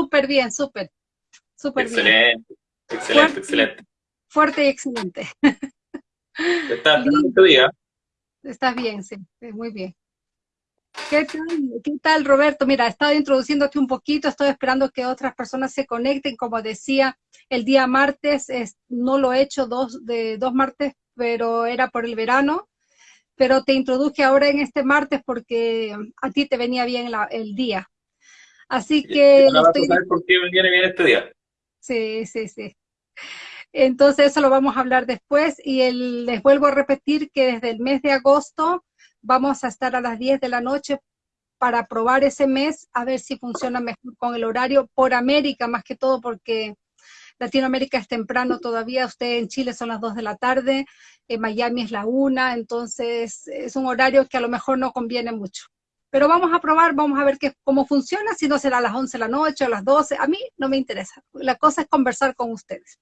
súper bien, súper. Súper excelente, bien. Excelente, excelente. Fuerte y excelente. ¿Estás bien este día? Estás bien, sí, muy bien. ¿Qué tal, ¿Qué tal, Roberto? Mira, he estado introduciéndote un poquito, estoy esperando que otras personas se conecten. Como decía, el día martes es, no lo he hecho dos, de dos martes, pero era por el verano. Pero te introduje ahora en este martes porque a ti te venía bien el día. Así que... Estoy... por qué me viene bien este día. Sí, sí, sí. Entonces eso lo vamos a hablar después y el, les vuelvo a repetir que desde el mes de agosto vamos a estar a las 10 de la noche para probar ese mes, a ver si funciona mejor con el horario por América, más que todo porque Latinoamérica es temprano todavía, usted en Chile son las 2 de la tarde, en Miami es la 1, entonces es un horario que a lo mejor no conviene mucho. Pero vamos a probar, vamos a ver qué, cómo funciona, si no será a las 11 de la noche o a las 12, a mí no me interesa. La cosa es conversar con ustedes.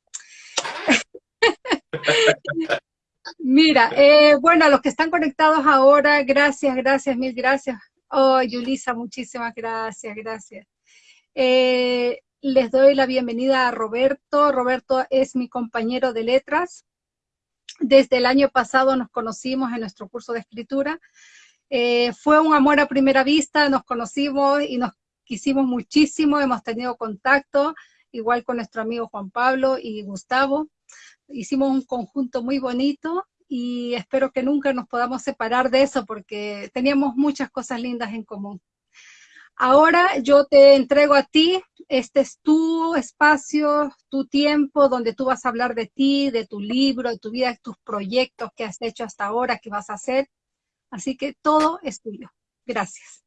Mira, eh, bueno, a los que están conectados ahora, gracias, gracias, mil gracias. Oh, Yulisa, muchísimas gracias, gracias. Eh, les doy la bienvenida a Roberto. Roberto es mi compañero de letras. Desde el año pasado nos conocimos en nuestro curso de escritura. Eh, fue un amor a primera vista, nos conocimos y nos quisimos muchísimo, hemos tenido contacto, igual con nuestro amigo Juan Pablo y Gustavo hicimos un conjunto muy bonito y espero que nunca nos podamos separar de eso porque teníamos muchas cosas lindas en común. Ahora yo te entrego a ti, este es tu espacio, tu tiempo, donde tú vas a hablar de ti, de tu libro, de tu vida, de tus proyectos que has hecho hasta ahora, que vas a hacer. Así que todo es tuyo. Gracias.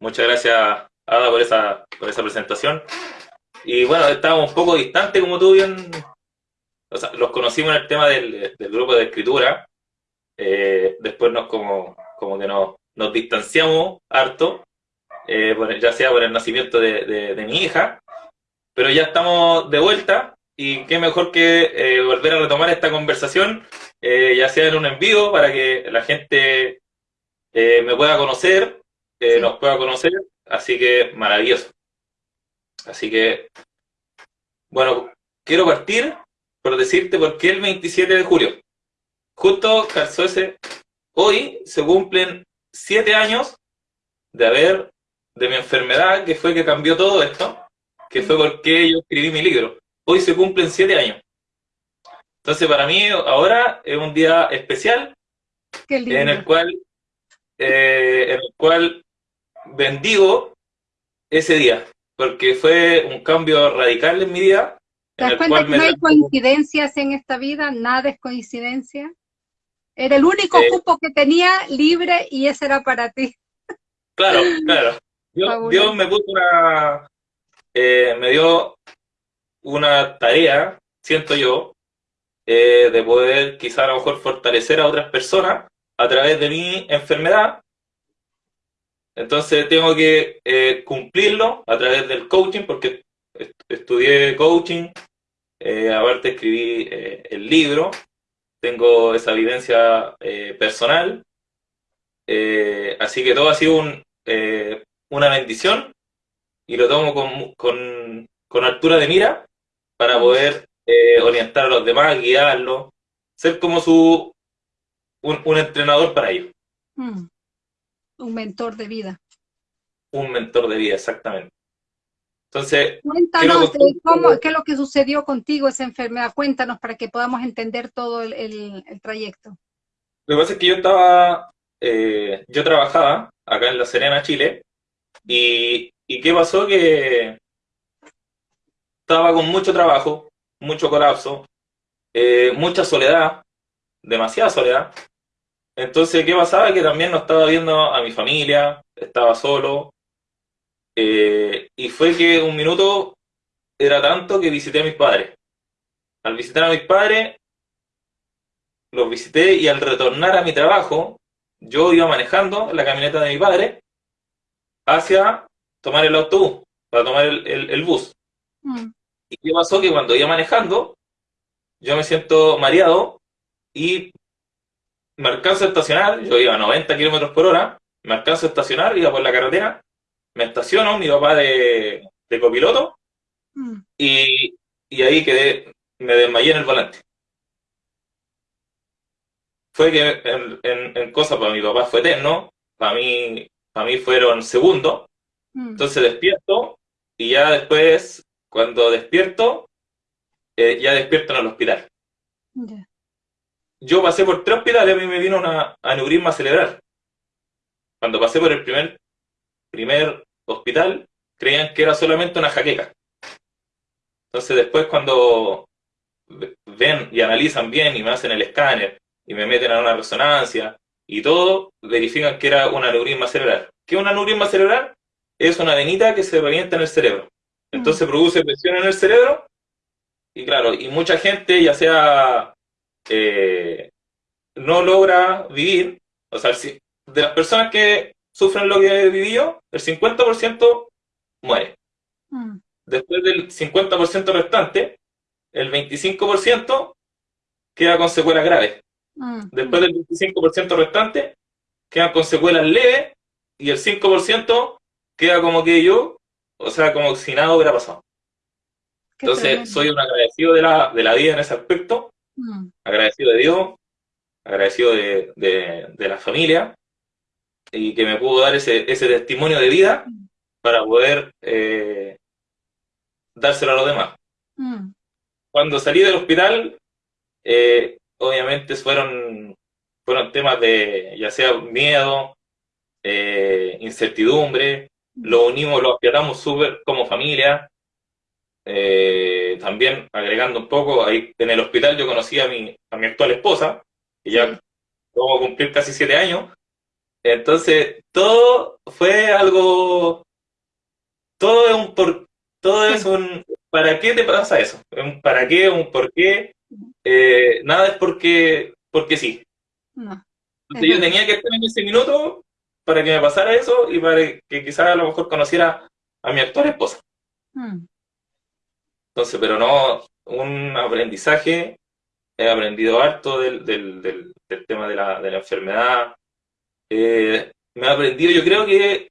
Muchas gracias, Ada, por esa, por esa presentación. Y bueno, estábamos un poco distantes, como tú bien o sea, los conocimos en el tema del, grupo de escritura, eh, después nos como, como que nos, nos distanciamos harto, eh, ya sea por el nacimiento de, mi hija, pero ya estamos de vuelta y qué mejor que eh, volver a retomar esta conversación, ya sea en un envío para que la gente me pueda conocer, nos pueda conocer, así que maravilloso. Así que, bueno, quiero partir por decirte por qué el 27 de julio. Justo calzó ese. Hoy se cumplen siete años de haber, de mi enfermedad, que fue que cambió todo esto, que fue porque yo escribí mi libro. Hoy se cumplen siete años. Entonces para mí ahora es un día especial en el cual eh, en el cual bendigo ese día, porque fue un cambio radical en mi vida ¿Te das cuenta que no hay coincidencias en esta vida? Nada es coincidencia. Era el único cupo que tenía libre y ese era para ti. Claro, claro. Dios, me puso una... Eh, me dio una tarea, siento yo, eh, de poder quizá a lo mejor fortalecer a otras personas a través de mi enfermedad. Entonces tengo que eh, cumplirlo a través del coaching, porque estudié coaching, eh, aparte escribí eh, el libro, tengo esa vivencia eh, personal, así que todo ha sido una bendición y lo tomo con, altura de mira para poder orientar a los demás, guiarlos, ser como su un, entrenador para ellos. Mm. Un mentor de vida. Un mentor de vida, exactamente. Entonces, cuéntanos qué es lo que sucedió contigo esa enfermedad. Cuéntanos para que podamos entender todo el, trayecto. Lo que pasa es que yo estaba, eh, yo trabajaba acá en La Serena, Chile, y, qué pasó que estaba con mucho trabajo, mucho colapso, eh, mucha soledad, demasiada soledad. Entonces, ¿qué pasaba? Que también no estaba viendo a mi familia, estaba solo, eh, y fue que un minuto era tanto que visité a mis padres. Al visitar a mis padres, los visité y al retornar a mi trabajo, yo iba manejando la camioneta de mi padre hacia tomar el autobús, para tomar el, bus. Mm. ¿Y qué pasó? Que cuando iba manejando, yo me siento mareado y me alcanzo a estacionar, yo iba a 90 kilómetros por hora, me alcanzo a estacionar, iba por la carretera, me estaciono, mi papá de, de copiloto mm. y, y ahí quedé, me desmayé en el volante. Fue que en, en, cosas para mi papá fue eterno, para mí, para mí fueron segundos. Mm. Entonces despierto y ya después, cuando despierto, eh, ya despierto en el hospital. Yo pasé por tres hospitales, a mí me vino una aneurisma cerebral. Cuando pasé por el primer, primer hospital, creían que era solamente una jaqueca. Entonces después cuando ven y analizan bien y me hacen el escáner y me meten a una resonancia y todo, verifican que era un aneurisma cerebral. ¿Qué es un aneurisma cerebral? Es una venita que se revienta en el cerebro. Entonces produce presión en el cerebro y claro, y mucha gente ya sea eh, no logra vivir, o sea, de las personas que sufren lo que he vivido, el 50% muere. Mm. Después del 50% restante, el 25% queda con secuelas graves. Mm. Después del 25% restante, quedan con secuelas leves y el 5% queda como que yo, o sea, como si nada hubiera pasado. Entonces, soy un agradecido de la, de la vida en ese aspecto, mm. agradecido de Dios, agradecido de, de, la familia, y que me pudo dar ese, ese testimonio de vida mm. para poder eh, dárselo a los demás. Cuando salí del hospital, eh, obviamente fueron, fueron temas de ya sea miedo, eh, incertidumbre, lo unimos, lo apiatamos súper como familia. Eh, también agregando un poco, ahí en el hospital yo conocí a mi, a mi actual esposa, que ya vamos a cumplir casi siete años. Entonces, todo fue algo, todo es un por, todo es un, ¿para qué te pasa eso? Un ¿Para qué? Un por qué. Eh, nada es porque, porque sí. Entonces, yo tenía que estar en ese minuto para que me pasara eso y para que quizás a lo mejor conociera a mi actual esposa. Mm. Entonces, pero no, un aprendizaje, he aprendido harto del, del, tema de la, de la enfermedad, eh, me he aprendido, yo creo que he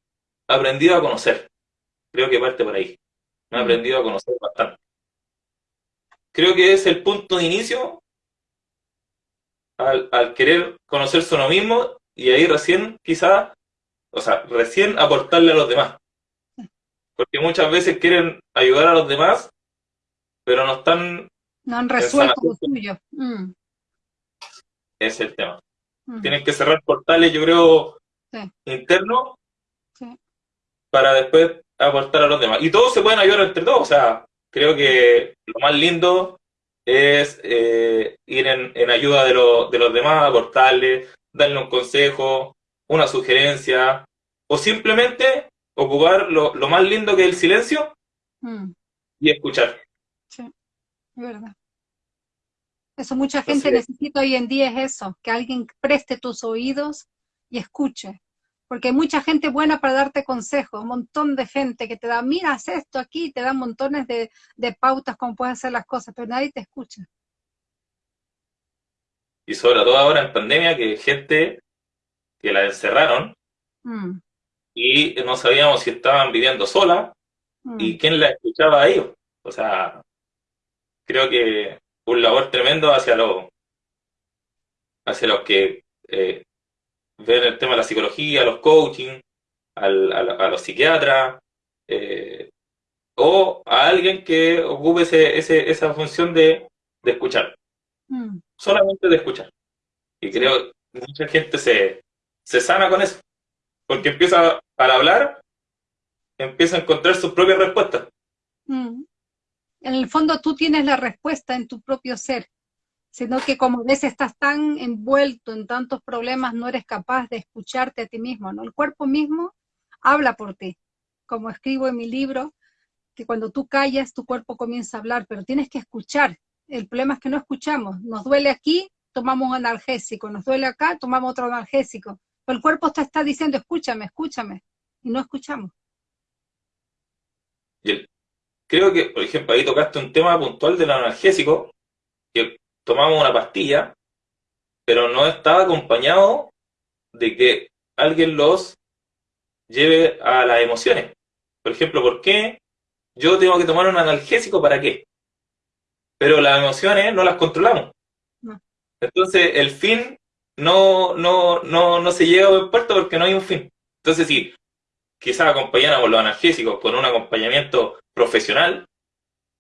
aprendido a conocer, creo que parte por ahí, me he mm. aprendido a conocer bastante. Creo que es el punto de inicio al, al querer conocerse uno mismo y ahí recién quizás o sea, recién aportarle a los demás. Porque muchas veces quieren ayudar a los demás, pero no están... No han resuelto lo suyo. Mm. Es el tema. Mm. Tienen que cerrar portales, yo creo, internos, para después aportar a los demás. Y todos se pueden ayudar entre todos. O sea, creo que lo más lindo es eh, ir en, en ayuda de, de los demás, aportarles, darle un consejo, una sugerencia, o simplemente ocupar lo, más lindo que es el silencio mm. y escuchar. Sí, es verdad. Eso mucha gente necesita hoy en día es eso, que alguien preste tus oídos y escuche. Porque hay mucha gente buena para darte consejos, un montón de gente que te da, mira, haz esto aquí, te dan montones de, de pautas cómo puedes hacer las cosas, pero nadie te escucha. Y sobre todo ahora en pandemia, que gente que la encerraron mm. y no sabíamos si estaban viviendo sola y mm. quién la escuchaba a ellos. O sea, creo que un labor tremendo hacia los, hacia los que eh, ven el tema de la psicología, los coaching, al, a, los psiquiatras, eh, o a alguien que ocupe ese, ese, esa función de, de escuchar. Mm. Solamente de escuchar. Y creo que mucha gente se, se sana con eso. Porque empieza al hablar, empieza a encontrar sus propias respuestas. Mm. En el fondo tú tienes la respuesta en tu propio ser, sino que como ves estás tan envuelto en tantos problemas, no eres capaz de escucharte a ti mismo, ¿no? El cuerpo mismo habla por ti. Como escribo en mi libro, que cuando tú callas, tu cuerpo comienza a hablar, pero tienes que escuchar. El problema es que no escuchamos. Nos duele aquí, tomamos un analgésico. Nos duele acá, tomamos otro analgésico el cuerpo te está diciendo, escúchame, escúchame, y no escuchamos. creo que, por ejemplo, ahí tocaste un tema puntual del analgésico, que tomamos una pastilla, pero no estaba acompañado de que alguien los lleve a las emociones. Por ejemplo, ¿por qué yo tengo que tomar un analgésico para qué. Pero las emociones no las controlamos. Entonces, el fin no, no, no, no se llega a buen puerto porque no hay un fin. Entonces, si quizás acompañáramos los analgésicos con un acompañamiento profesional,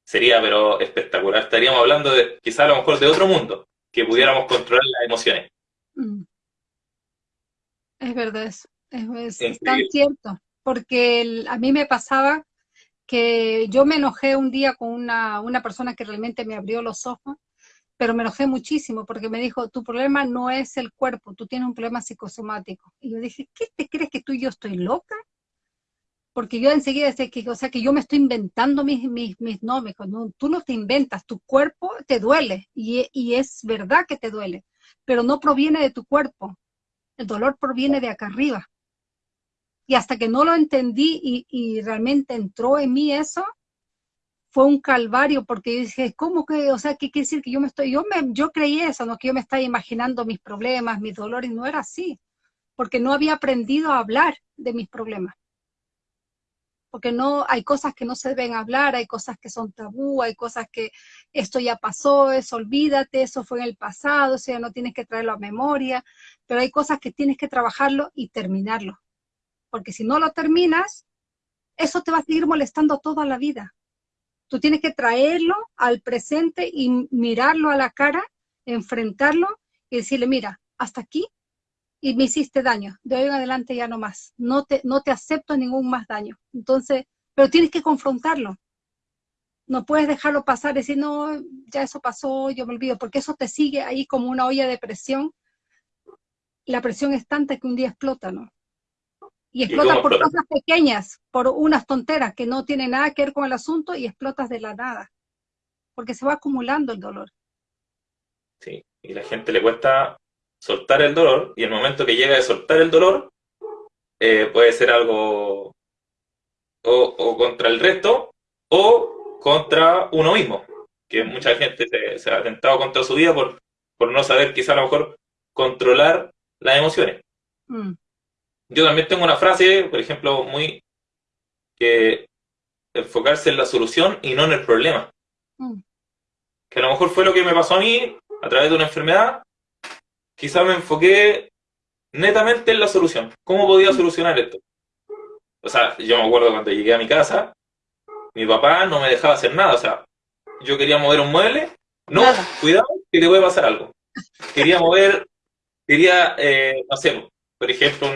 sería pero espectacular. Estaríamos hablando de quizás a lo mejor de otro mundo, que pudiéramos controlar las emociones. Mm. Es verdad eso, es, tan cierto, porque a mí me pasaba que yo me enojé un día con una, una persona que realmente me abrió los ojos, pero me enojé muchísimo porque me dijo, tu problema no es el cuerpo, tú tienes un problema psicosomático. Y yo dije, ¿qué te crees que tú y yo estoy loca? porque yo enseguida decía que, o sea, que yo me estoy inventando mis, mis, mis nombres, no, tú no te inventas, tu cuerpo te duele, y, y, es verdad que te duele, pero no proviene de tu cuerpo, el dolor proviene de acá arriba. Y hasta que no lo entendí y, y realmente entró en mí eso, fue un calvario, porque dije, ¿cómo que, o sea, qué quiere decir que yo me estoy, yo me, yo creí eso, no que yo me estaba imaginando mis problemas, mis dolores, no era así, porque no había aprendido a hablar de mis problemas porque no hay cosas que no se deben hablar, hay cosas que son tabú, hay cosas que esto ya pasó, eso olvídate, eso fue en el pasado, o sea, no tienes que traerlo a memoria, pero hay cosas que tienes que trabajarlo y terminarlo, porque si no lo terminas, eso te va a seguir molestando toda la vida. Tú tienes que traerlo al presente y mirarlo a la cara, enfrentarlo y decirle, mira, hasta aquí y me hiciste daño, de hoy en adelante ya no más, no te, no te acepto ningún más daño. Entonces, pero tienes que confrontarlo. No puedes dejarlo pasar y decir, no, ya eso pasó, yo me olvido, porque eso te sigue ahí como una olla de presión. La presión es tanta que un día explota, ¿no? Y explota por cosas pequeñas, por unas tonteras que no tienen nada que ver con el asunto y explotas de la nada, porque se va acumulando el dolor. Sí, y la gente le cuesta soltar el dolor, y el momento que llega de soltar el dolor, eh, puede ser algo o, contra el resto o contra uno mismo, que mucha gente se, ha atentado contra su vida por, por no saber quizá a lo mejor controlar las emociones. Mm. Yo también tengo una frase, por ejemplo, muy que enfocarse en la solución y no en el problema. Mm. Que a lo mejor fue lo que me pasó a mí a través de una enfermedad, quizá me enfoqué netamente en la solución. ¿Cómo podía solucionar esto? O sea, yo me acuerdo cuando llegué a mi casa, mi papá no me dejaba hacer nada. O sea, yo quería mover un mueble, no, cuidado, que te puede pasar algo. Quería mover, quería, eh, no sé, por ejemplo,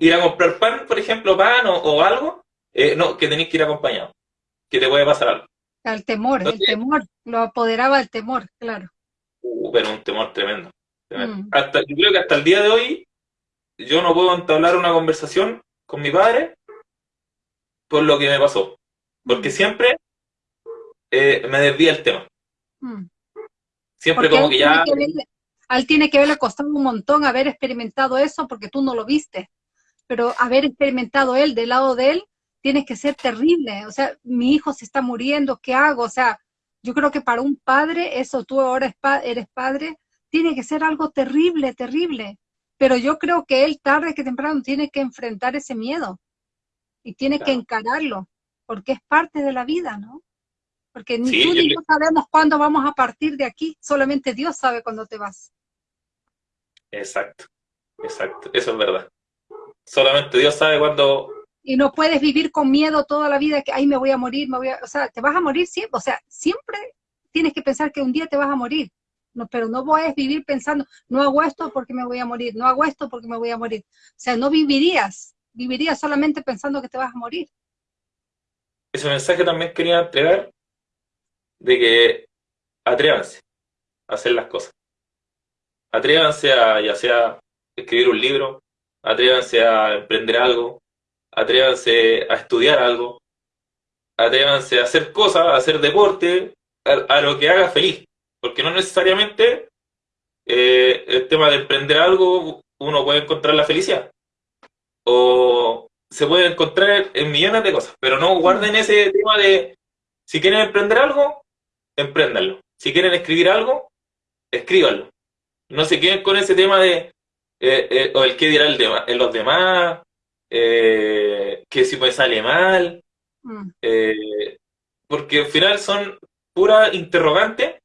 ir a comprar pan, por ejemplo, pan o, algo, eh, no, que tenéis que ir acompañado, que te puede pasar algo. El temor, el temor, lo apoderaba el temor, claro. Uh, pero un temor tremendo. Mm. Hasta, yo creo que hasta el día de hoy yo no puedo entablar una conversación con mi padre por lo que me pasó. Porque mm. siempre eh, me desvía el tema. Mm. Siempre como que ya... a él tiene que haberle costado un montón haber experimentado eso porque tú no lo viste. Pero haber experimentado él del lado de él, tiene que ser terrible. O sea, mi hijo se está muriendo, ¿qué hago? O sea, yo creo que para un padre, eso tú ahora eres padre, tiene que ser algo terrible, terrible. Pero yo creo que él tarde que temprano tiene que enfrentar ese miedo y tiene que encararlo, porque es parte de la vida, ¿no? Porque ni tú ni yo sabemos cuándo vamos a partir de aquí, solamente Dios sabe cuándo te vas. Exacto, exacto, eso es verdad. Solamente Dios sabe cuándo... Y no puedes vivir con miedo toda la vida que ahí me voy a morir, me voy a... O sea, te vas a morir siempre, o sea, siempre tienes que pensar que un día te vas a morir no, pero no a vivir pensando, no hago esto porque me voy a morir, no hago esto porque me voy a morir. O sea, no vivirías, vivirías solamente pensando que te vas a morir. Ese mensaje también quería entregar de que atrévanse a hacer las cosas. Atrévanse a, ya sea escribir un libro, atrévanse a emprender algo, atrévanse a estudiar algo, atrévanse a hacer cosas, a hacer deporte, a lo que haga feliz. Porque no necesariamente eh, el tema de emprender algo uno puede encontrar la felicidad. O se puede encontrar en millones de cosas, pero no guarden ese tema de si quieren emprender algo, empréndanlo. Si quieren escribir algo, escríbanlo. No se queden con ese tema de eh, eh, o el qué dirá el en los demás, que si me sale mal. Mm. Eh, porque al final son puras interrogantes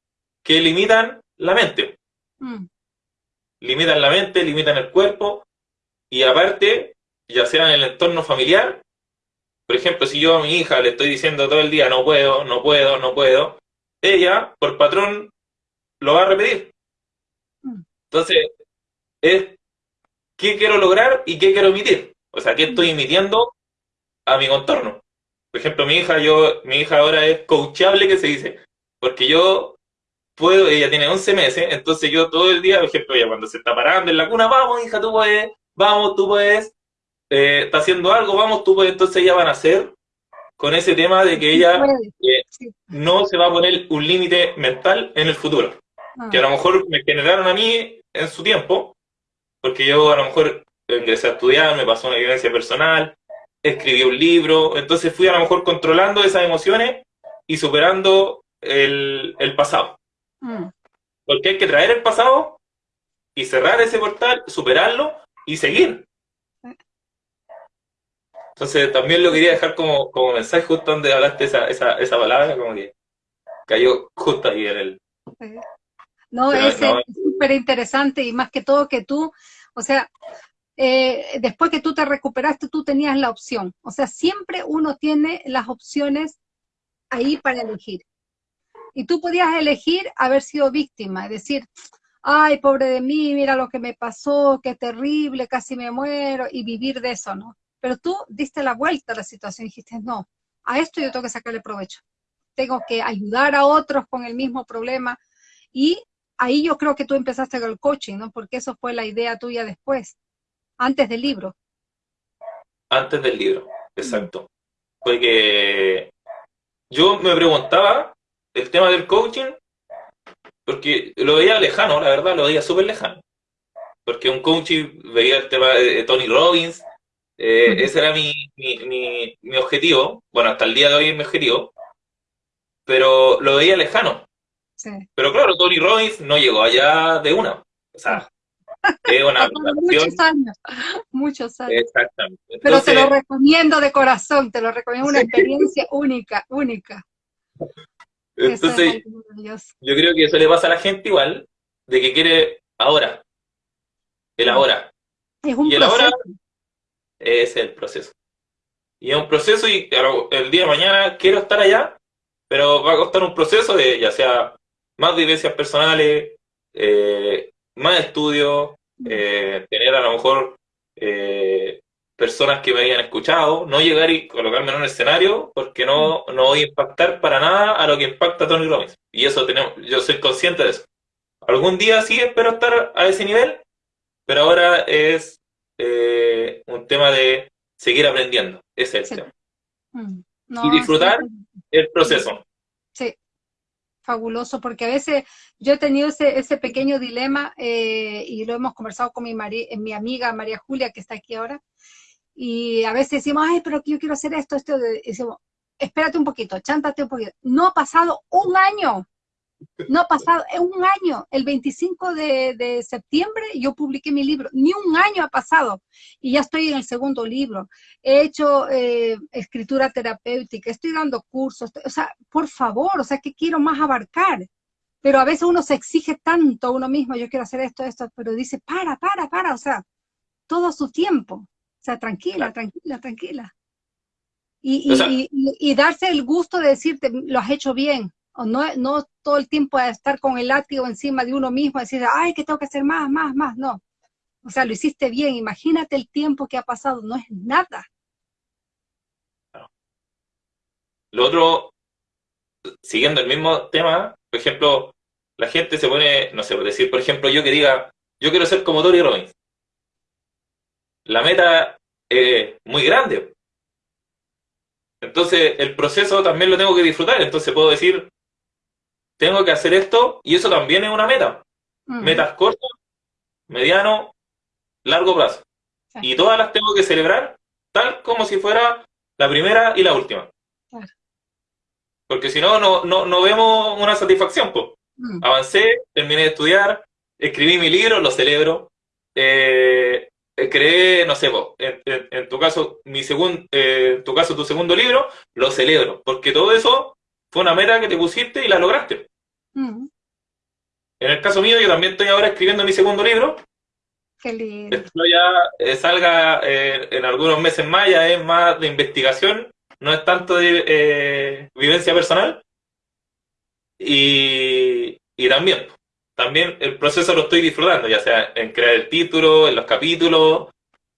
que limitan la mente. Mm. Limitan la mente, limitan el cuerpo, y aparte, ya sea en el entorno familiar, por ejemplo, si yo a mi hija le estoy diciendo todo el día no puedo, no puedo, no puedo, ella, por patrón, lo va a repetir. Mm. Entonces, es qué quiero lograr y qué quiero emitir. O sea, qué estoy emitiendo a mi contorno. Por ejemplo, mi hija, yo, mi hija ahora es coachable, que se dice, porque yo puedo, ella tiene 11 meses, entonces yo todo el día, por ejemplo, ella cuando se está parando en la cuna, vamos, hija, tú puedes, vamos, tú puedes, eh, está haciendo algo, vamos, tú puedes, entonces ella van a hacer con ese tema de que ella eh, no se va a poner un límite mental en el futuro. Ah. Que a lo mejor me generaron a mí en su tiempo, porque yo a lo mejor ingresé a estudiar, me pasó una evidencia personal, escribí un libro, entonces fui a lo mejor controlando esas emociones y superando el, pasado. Mm. Porque hay que traer el pasado y cerrar ese portal, superarlo y seguir. Entonces también lo quería dejar como, como mensaje justo donde hablaste esa, esa, esa palabra, como que cayó justo ahí en el... No, es interesante y más que todo que tú, o sea, eh, después que tú te recuperaste, tú tenías la opción. O sea, siempre uno tiene las opciones ahí para elegir. Y tú podías elegir haber sido víctima, es decir, ay, pobre de mí, mira lo que me pasó, qué terrible, casi me muero, y vivir de eso, ¿no? Pero tú diste la vuelta a la situación y dijiste, no, a esto yo tengo que sacarle provecho. Tengo que ayudar a otros con el mismo problema. Y ahí yo creo que tú empezaste con el coaching, ¿no? Porque eso fue la idea tuya después antes del libro. Antes del libro, exacto. Porque yo me preguntaba el tema del coaching, porque lo veía lejano, la verdad, lo veía súper lejano. Porque un coaching veía el tema de Tony Robbins, eh, ese era mi, mi, mi, objetivo, bueno, hasta el día de hoy es mi objetivo, pero lo veía lejano. Sí. Pero claro, Tony Robbins no llegó allá de una. O sea, muchos años, muchos años. Exactamente. Pero te lo recomiendo de corazón, te lo recomiendo, una experiencia única, única. Entonces, yo creo que eso le pasa a la gente igual, de que quiere ahora, el ahora. Es un y el ahora es el proceso. Y es un proceso y el día de mañana quiero estar allá, pero va a costar un proceso de ya sea más vivencias personales, eh, más estudio, eh, tener a lo mejor eh, personas que me hayan escuchado, no llegar y colocarme en un escenario porque no, no voy a impactar para nada a lo que impacta Tony Robbins. Y eso tenemos, yo soy consciente de eso. Algún día sí espero estar a ese nivel, pero ahora es eh, un tema de seguir aprendiendo. Ese es el tema. Mm. y disfrutar el proceso. Fabuloso, porque a veces yo he tenido ese, ese pequeño dilema eh, y lo hemos conversado con mi, eh, mi amiga María Julia, que está aquí ahora, y a veces decimos, ay, pero yo quiero hacer esto, esto, decimos, espérate un poquito, chántate un poquito. No ha pasado un año no ha pasado, es un año, el 25 de, septiembre yo publiqué mi libro, ni un año ha pasado y ya estoy en el segundo libro. He hecho eh, escritura terapéutica, estoy dando cursos, o sea, por favor, o sea, ¿qué quiero más abarcar? Pero a veces uno se exige tanto a uno mismo, yo quiero hacer esto, esto, pero dice, para, para, para, o sea, todo su tiempo. O sea, tranquila, tranquila, tranquila. Y, y, y darse el gusto de decirte, lo has hecho bien, no, no todo el tiempo a estar con el látigo encima de uno mismo, decir, ay, que tengo que hacer más, más, más, no. O sea, lo hiciste bien, imagínate el tiempo que ha pasado, no es nada. Lo otro, siguiendo el mismo tema, por ejemplo, la gente se pone, no sé, por decir, por ejemplo, yo que diga, yo quiero ser como Tony Robbins. La meta es muy grande. Entonces, el proceso también lo tengo que disfrutar. Entonces, puedo decir, tengo que hacer esto y eso también es una meta. Metas cortas, mediano, largo plazo. Y todas las tengo que celebrar tal como si fuera la primera y la última. Porque si no, no, no, vemos una satisfacción. Pues. Avancé, terminé de estudiar, escribí mi libro, lo celebro. Eh, eh, creé, no sé, en, tu caso, mi segundo, eh, tu caso, tu segundo libro, lo celebro, porque todo eso fue una meta que te pusiste y la lograste. Mm. En el caso mío, yo también estoy ahora escribiendo mi segundo libro. Qué lindo. Esto ya eh, salga en algunos meses más, ya es más de investigación, no es tanto de vivencia personal. Y, y también, también el proceso lo estoy disfrutando, ya sea en crear el título, en los capítulos,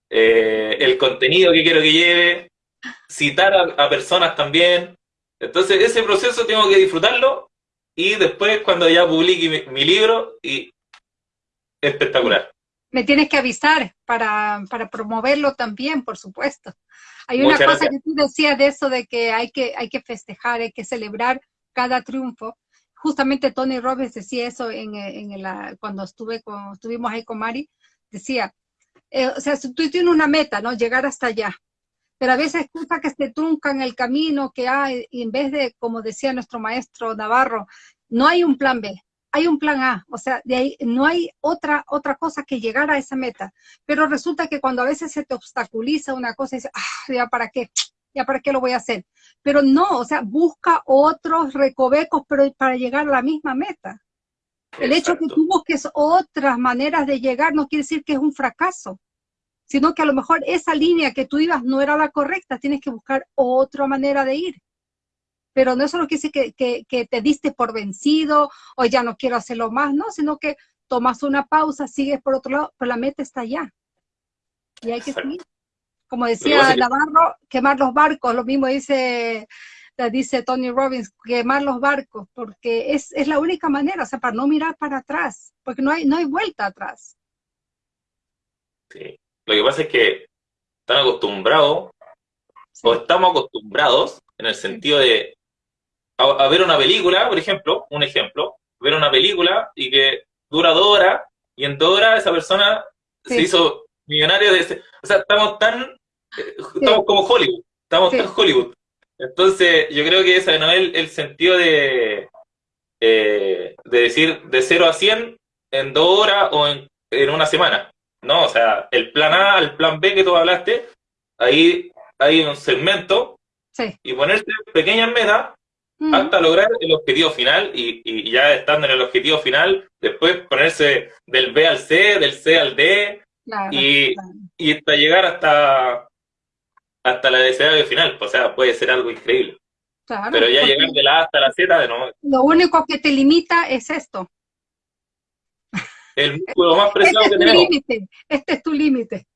eh, el contenido que quiero que lleve, citar a, personas también. Entonces ese proceso tengo que disfrutarlo y después cuando ya publique mi, libro, y espectacular. Me tienes que avisar para, promoverlo también, por supuesto. Hay una cosa que tú decías de eso, de que hay que, hay que festejar, hay que celebrar cada triunfo justamente Tony Robbins decía eso en, en cuando estuve con, estuvimos ahí con Mari, decía, eh, o sea, tú tienes una meta, ¿no? Llegar hasta allá. Pero a veces cosas que se truncan el camino, que hay, y en vez de, como decía nuestro maestro Navarro, no hay un plan B, hay un plan A, o sea, de ahí no hay otra, otra cosa que llegar a esa meta. Pero resulta que cuando a veces se te obstaculiza una cosa y dices, ah, ya para qué, ya para qué lo voy a hacer. Pero no, o sea, busca otros recovecos pero para llegar a la misma meta. El hecho que tú busques otras maneras de llegar no quiere decir que es un fracaso, sino que a lo mejor esa línea que tú ibas no era la correcta, tienes que buscar otra manera de ir. Pero no eso no quiere decir que, que, te diste por vencido o ya no quiero hacerlo más, no, sino que tomas una pausa, sigues por otro lado, pero la meta está allá. Y hay que seguir como decía Navarro, quemar los barcos, lo mismo dice, dice Tony Robbins, quemar los barcos, porque es, la única manera, o sea, para no mirar para atrás, porque no hay, no hay vuelta atrás. Sí, lo que pasa es que están acostumbrados, o estamos acostumbrados, en el sentido de a, ver una película, por ejemplo, un ejemplo, ver una película y que dura dos horas, y en dos horas esa persona se hizo millonario de... O sea, estamos tan estamos como Hollywood, estamos en Hollywood. Entonces, yo creo que ese no es el, sentido de, eh, de decir de 0 a 100 en dos horas o en, una semana. No, o sea, el plan A, el plan B que tú hablaste, ahí hay un segmento y ponerse pequeñas metas mm. hasta lograr el objetivo final y, ya estando en el objetivo final, después ponerse del B al C, del C al D y, y hasta llegar hasta, hasta la deseable final, o sea, puede ser algo increíble. Pero ya llegar de la A hasta la Z, de nuevo. Lo único que te limita es esto. El músculo más este preciado que tenemos. Este es tu límite.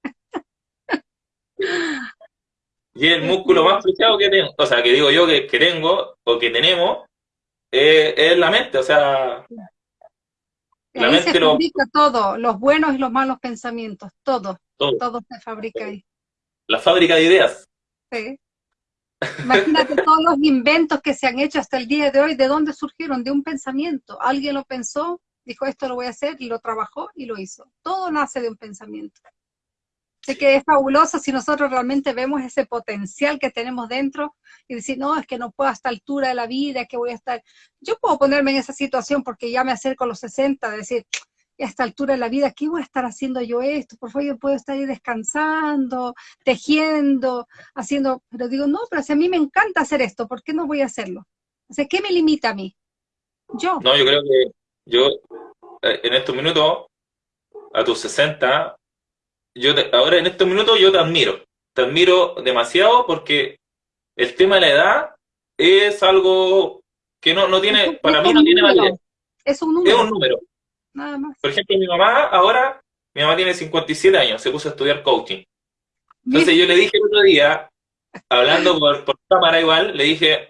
Y el músculo más preciado que tengo, o sea, que digo yo que, tengo o que tenemos, es la mente, o sea... La mente se fabrica todo, los buenos y los malos pensamientos, todo, todo, todo se fabrica ahí la fábrica de ideas. Sí. Imagínate todos los inventos que se han hecho hasta el día de hoy, ¿de dónde surgieron? De un pensamiento. Alguien lo pensó, dijo esto lo voy a hacer, y lo trabajó y lo hizo. Todo nace de un pensamiento. Así que es fabuloso si nosotros realmente vemos ese potencial que tenemos dentro y decir, no, es que no puedo a esta altura de la vida, que voy a estar... Yo puedo ponerme en esa situación porque ya me acerco a los 60, decir, a esta altura de la vida, ¿qué voy a estar haciendo yo esto? Por favor, yo puedo estar ahí descansando, tejiendo, haciendo, pero digo, no, pero si a mí me encanta hacer esto, ¿por qué no voy a hacerlo? O sea, ¿qué me limita a mí? Yo. No, yo creo que yo, eh, en estos minutos, a tus 60, yo ahora en estos minutos yo te admiro, te admiro demasiado porque el tema de la edad es algo que no, no tiene, para mí no tiene validez. Es un número. Es un número. Por ejemplo, mi mamá ahora, mi mamá tiene 57 años, se puso a estudiar coaching. Entonces yo le dije el otro día, hablando por, cámara igual, le dije,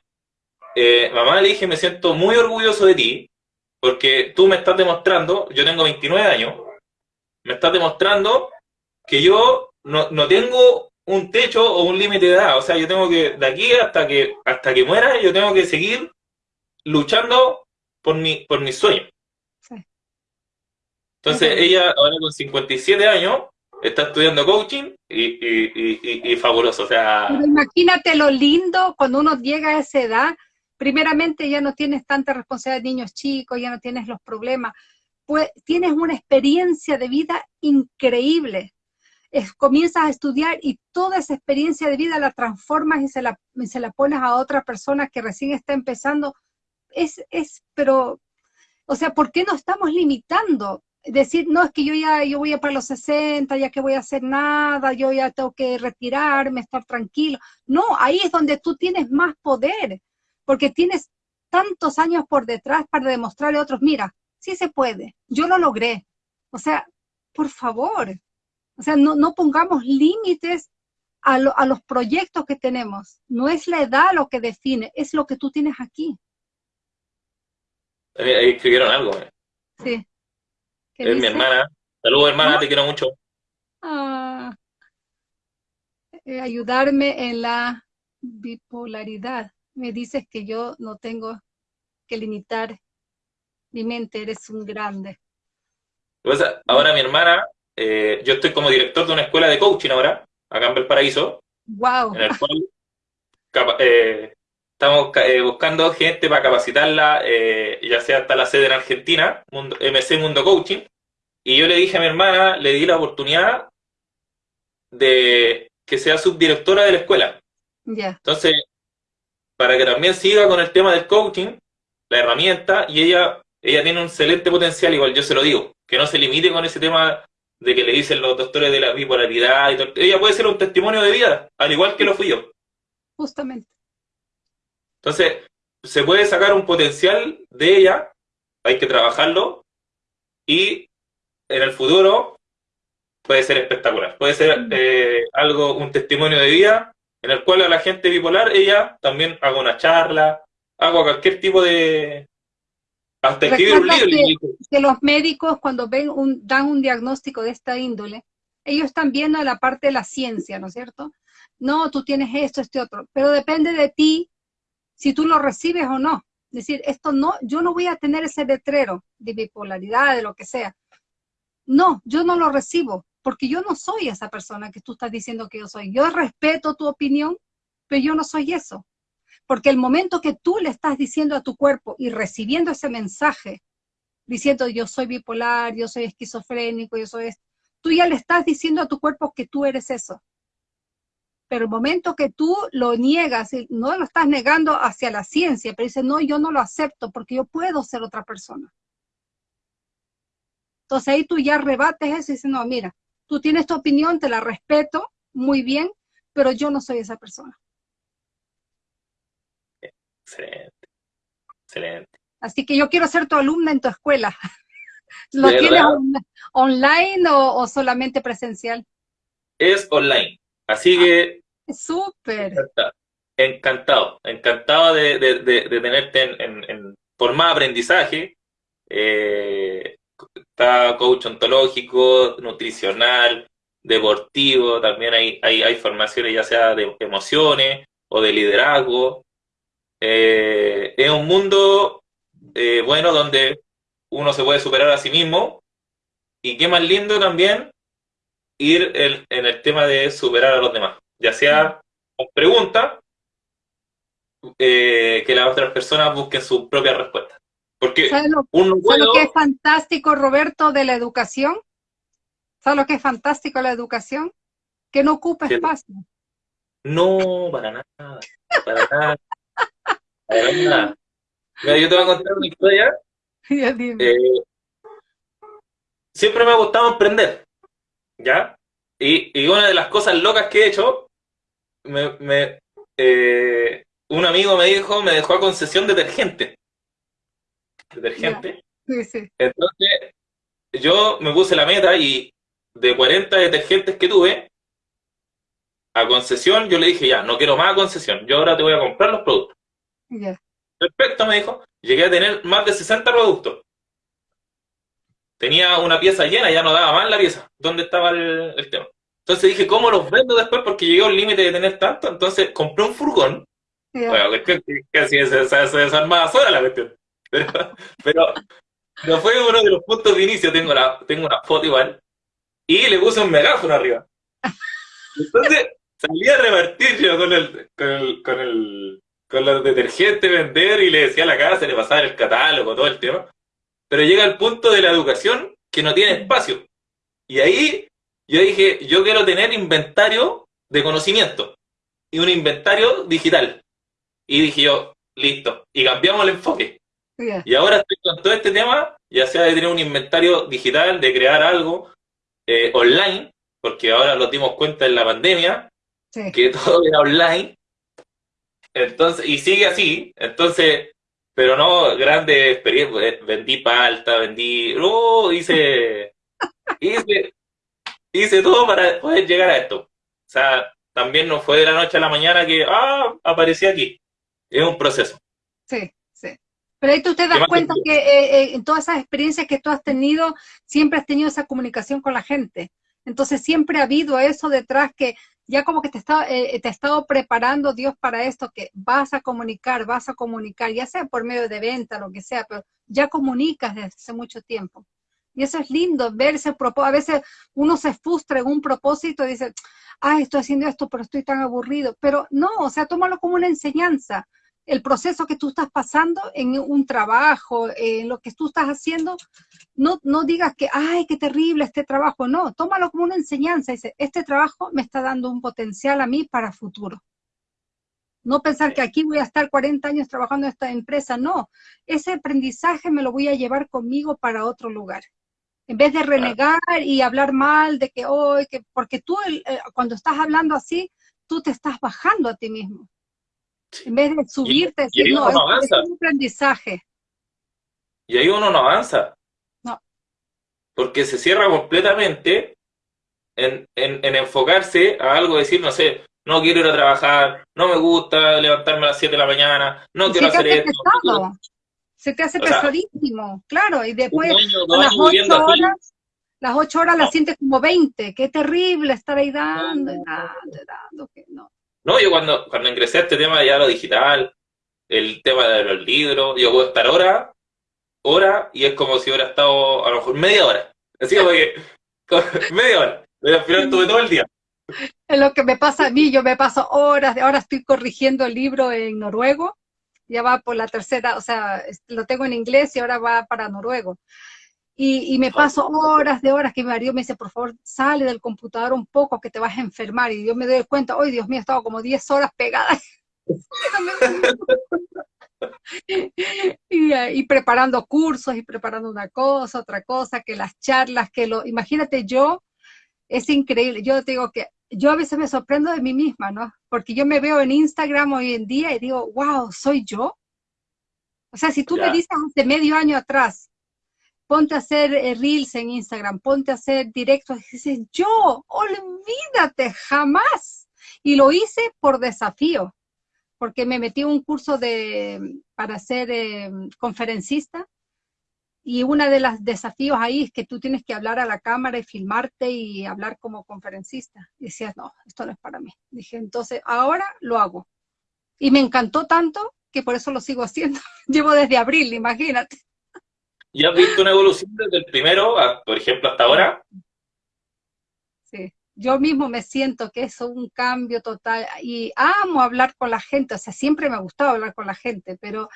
eh, mamá, le dije, me siento muy orgulloso de ti, porque tú me estás demostrando, yo tengo 29 años, me estás demostrando que yo no, no tengo un techo o un límite de edad, o sea, yo tengo que, de aquí hasta que, hasta que muera, yo tengo que seguir luchando por mi, por mis sueños. Entonces ella ahora con 57 años está estudiando coaching y, fabuloso, o sea... imagínate lo lindo cuando uno llega a esa edad, primeramente ya no tienes tanta responsabilidad de niños chicos, ya no tienes los problemas, pues tienes una experiencia de vida increíble. comienzas a estudiar y toda esa experiencia de vida la transformas y se la, se la pones a otra persona que recién está empezando. Es, es, pero, o sea, ¿por qué no estamos limitando? Decir, no, es que yo ya yo voy a para los 60, ya que voy a hacer nada, yo ya tengo que retirarme, estar tranquilo. No, ahí es donde tú tienes más poder, porque tienes tantos años por detrás para demostrarle a otros, mira, sí se puede, yo lo logré. O sea, por favor, o sea, no, no pongamos límites a, a, los proyectos que tenemos. No es la edad lo que define, es lo que tú tienes aquí. Ahí escribieron algo. Eh. Sí. Es mi hermana. Saludos, hermana, te quiero mucho. Ah, eh, ayudarme en la bipolaridad. Me dices que yo no tengo que limitar mi mente, eres un grande. ahora mi hermana eh, yo estoy como director de una escuela de coaching ahora, acá en Valparaíso. Wow. En el cual eh, estamos eh, buscando gente para capacitarla, ya sea hasta la sede en Argentina, MC Mundo Coaching. Y yo le dije a mi hermana, le di la oportunidad de que sea subdirectora de la escuela. Ya. Entonces, para que también siga con el tema del coaching, la herramienta, y ella, ella tiene un excelente potencial, igual yo se lo digo, que no se limite con ese tema de que le dicen los doctores de la bipolaridad y todo. Ella puede ser un testimonio de vida, al igual que lo fui yo. Justamente. Entonces, se puede sacar un potencial de ella, hay que trabajarlo, y en el futuro puede ser espectacular. Puede ser mm. eh, algo, un testimonio de vida, en el cual a la gente bipolar ella también haga una charla, haga cualquier tipo de, hasta escribir un libro. Que, los médicos cuando ven un, dan un diagnóstico de esta índole, ellos están viendo la parte de la ciencia, ¿no es cierto? No, tú tienes esto, este otro, pero depende de ti si tú lo recibes o no. Es decir, esto no, yo no voy a tener ese letrero de bipolaridad, de lo que sea. No, yo no lo recibo, porque yo no soy esa persona que tú estás diciendo que yo soy. Yo respeto tu opinión, pero yo no soy eso. Porque el momento que tú le estás diciendo a tu cuerpo y recibiendo ese mensaje, diciendo yo soy bipolar, yo soy esquizofrénico, yo soy... Tú ya le estás diciendo a tu cuerpo que tú eres eso. Pero el momento que tú lo niegas, no lo estás negando hacia la ciencia, pero dices, no, yo no lo acepto porque yo puedo ser otra persona. Entonces ahí tú ya rebates eso y dices, no, mira, tú tienes tu opinión, te la respeto, muy bien, pero yo no soy esa persona. Excelente. Excelente. Así que yo quiero ser tu alumna en tu escuela. ¿Lo tienes online o, solamente presencial? Es online. Así que. Ah, súper. Encantado. Encantado, de, tenerte en, en, forma de aprendizaje. Eh, está coach ontológico, nutricional, deportivo. También hay, hay, hay formaciones ya sea de emociones o de liderazgo. Eh, es un mundo eh, bueno donde uno se puede superar a sí mismo y qué más lindo también ir en el tema de superar a los demás, ya sea con preguntas, eh, que las otras personas busquen su propia respuesta. Porque ¿Sabes lo, que es fantástico, Roberto, de la educación? ¿Sabes lo que es fantástico la educación? Que no ocupa espacio. No, para nada, para nada. Mira, yo te voy a contar una historia. Eh, siempre me ha gustado emprender, ¿ya? Y, una de las cosas locas que he hecho, me, eh, un amigo me dijo, me dejó a concesión detergente. Detergente. Entonces, yo me puse la meta y de 40 detergentes que tuve, a concesión, yo le dije, ya, no quiero más a concesión, yo ahora te voy a comprar los productos. Perfecto, me dijo. Llegué a tener más de 60 productos. Tenía una pieza llena, ya no daba más la pieza. ¿Dónde estaba el, tema? Entonces dije, ¿cómo los vendo después? Porque llegué al límite de tener tanto. Entonces compré un furgón. Bueno, que, casi se, se, desarmaba sola la cuestión. Pero, pero, fue uno de los puntos de inicio. Tengo, la, tengo una foto igual. Y le puse un megáfono arriba. Entonces salí a repartir yo con el, con el, con el con los detergentes vender y le decía a la casa, le pasaba el catálogo, todo el tema. Pero llega el punto de la educación que no tiene espacio. Y ahí yo dije, yo quiero tener inventario de conocimiento y un inventario digital. Y dije yo, listo, y cambiamos el enfoque. Y ahora estoy con todo este tema, ya sea de tener un inventario digital, de crear algo eh, online, porque ahora lo dimos cuenta en la pandemia, que todo era online. Entonces, y sigue así, entonces, pero no grande experiencia, eh, vendí palta, vendí, uh, hice, hice, hice todo para poder llegar a esto. O sea, también no fue de la noche a la mañana que, ah, aparecí aquí. Es un proceso. Sí. Pero ahí tú te das cuenta que eh, eh, en todas esas experiencias que tú has tenido, siempre has tenido esa comunicación con la gente. Entonces siempre ha habido eso detrás que ya como que te está, eh, te ha estado preparando Dios para esto, que vas a comunicar, vas a comunicar, ya sea por medio de venta, lo que sea, pero ya comunicas desde hace mucho tiempo. Y eso es lindo, verse, a veces uno se frustra en un propósito y dice, ay, estoy haciendo esto, pero estoy tan aburrido. Pero no, o sea, tómalo como una enseñanza el proceso que tú estás pasando en un trabajo, en lo que tú estás haciendo, no, no digas que, ay, qué terrible este trabajo, no, tómalo como una enseñanza, dice, este trabajo me está dando un potencial a mí para futuro. No pensar que aquí voy a estar 40 años trabajando en esta empresa, no, ese aprendizaje me lo voy a llevar conmigo para otro lugar. En vez de renegar y hablar mal de que hoy, que, porque tú eh, cuando estás hablando así, tú te estás bajando a ti mismo en vez de subirte, y, no, es, un aprendizaje. Y ahí uno no avanza. No. Porque se cierra completamente en, enfocarse a algo, decir, no sé, no quiero ir a trabajar, no me gusta levantarme a las 7 de la mañana, no quiero hacer esto. Se te hace pesadísimo, claro, y después a las 8 horas, las 8 horas las sientes como 20, qué terrible estar ahí dando, dando, dando, que no. No, yo cuando, cuando ingresé a este tema ya lo digital, el tema de los libros, yo puedo estar hora, hora, y es como si hubiera estado a lo mejor media hora. Así como que, media hora, pero al final todo el día. Es lo que me pasa a mí, yo me paso horas, ahora estoy corrigiendo el libro en noruego, ya va por la tercera, o sea, lo tengo en inglés y ahora va para noruego. Y, me paso horas de horas que mi marido me dice, por favor, sale del computador un poco que te vas a enfermar. Y yo me doy cuenta, hoy Dios mío, he estado como 10 horas pegada. y, y, preparando cursos y preparando una cosa, otra cosa, que las charlas, que lo... Imagínate yo, es increíble. Yo te digo que yo a veces me sorprendo de mí misma, ¿no? Porque yo me veo en Instagram hoy en día y digo, wow, ¿soy yo? O sea, si tú me dices hace medio año atrás, ponte a hacer eh, reels en Instagram, ponte a hacer directos. Y dices, yo, olvídate, jamás. Y lo hice por desafío, porque me metí un curso de, para ser eh, conferencista. Y uno de los desafíos ahí es que tú tienes que hablar a la cámara y filmarte y hablar como conferencista. Decías, no, esto no es para mí. Dije, entonces ahora lo hago. Y me encantó tanto que por eso lo sigo haciendo. Llevo desde abril, imagínate. ¿Y has visto una evolución desde el primero, por ejemplo, hasta ahora? Sí, yo mismo me siento que es un cambio total y amo hablar con la gente, o sea, siempre me ha gustado hablar con la gente, pero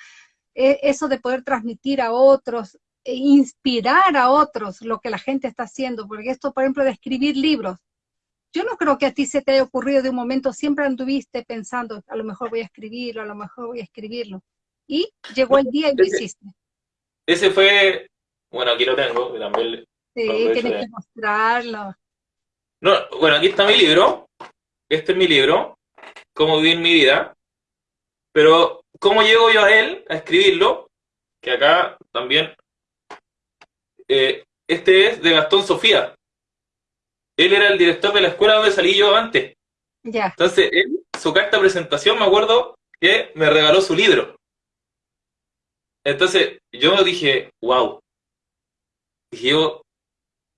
e, eso de poder transmitir a otros, e inspirar a otros lo que la gente está haciendo, porque esto, por ejemplo, de escribir libros, yo no creo que a ti se te haya ocurrido de un momento, siempre anduviste pensando, a lo mejor voy a escribirlo, a lo mejor voy a escribirlo, y llegó el día y lo hiciste. Ese fue, bueno, aquí lo tengo, también. Sí, tienes que mostrarlo. No, bueno, aquí está mi libro. Este es mi libro, Cómo vivir mi vida. Pero, ¿cómo llego yo a él, a escribirlo? Que acá también. Eh, este es de Gastón Sofía. Él era el director de la escuela donde salí yo antes. Ya. Entonces, él, su carta de presentación, me acuerdo que me regaló su libro. Entonces, yo dije, wow. Dije yo,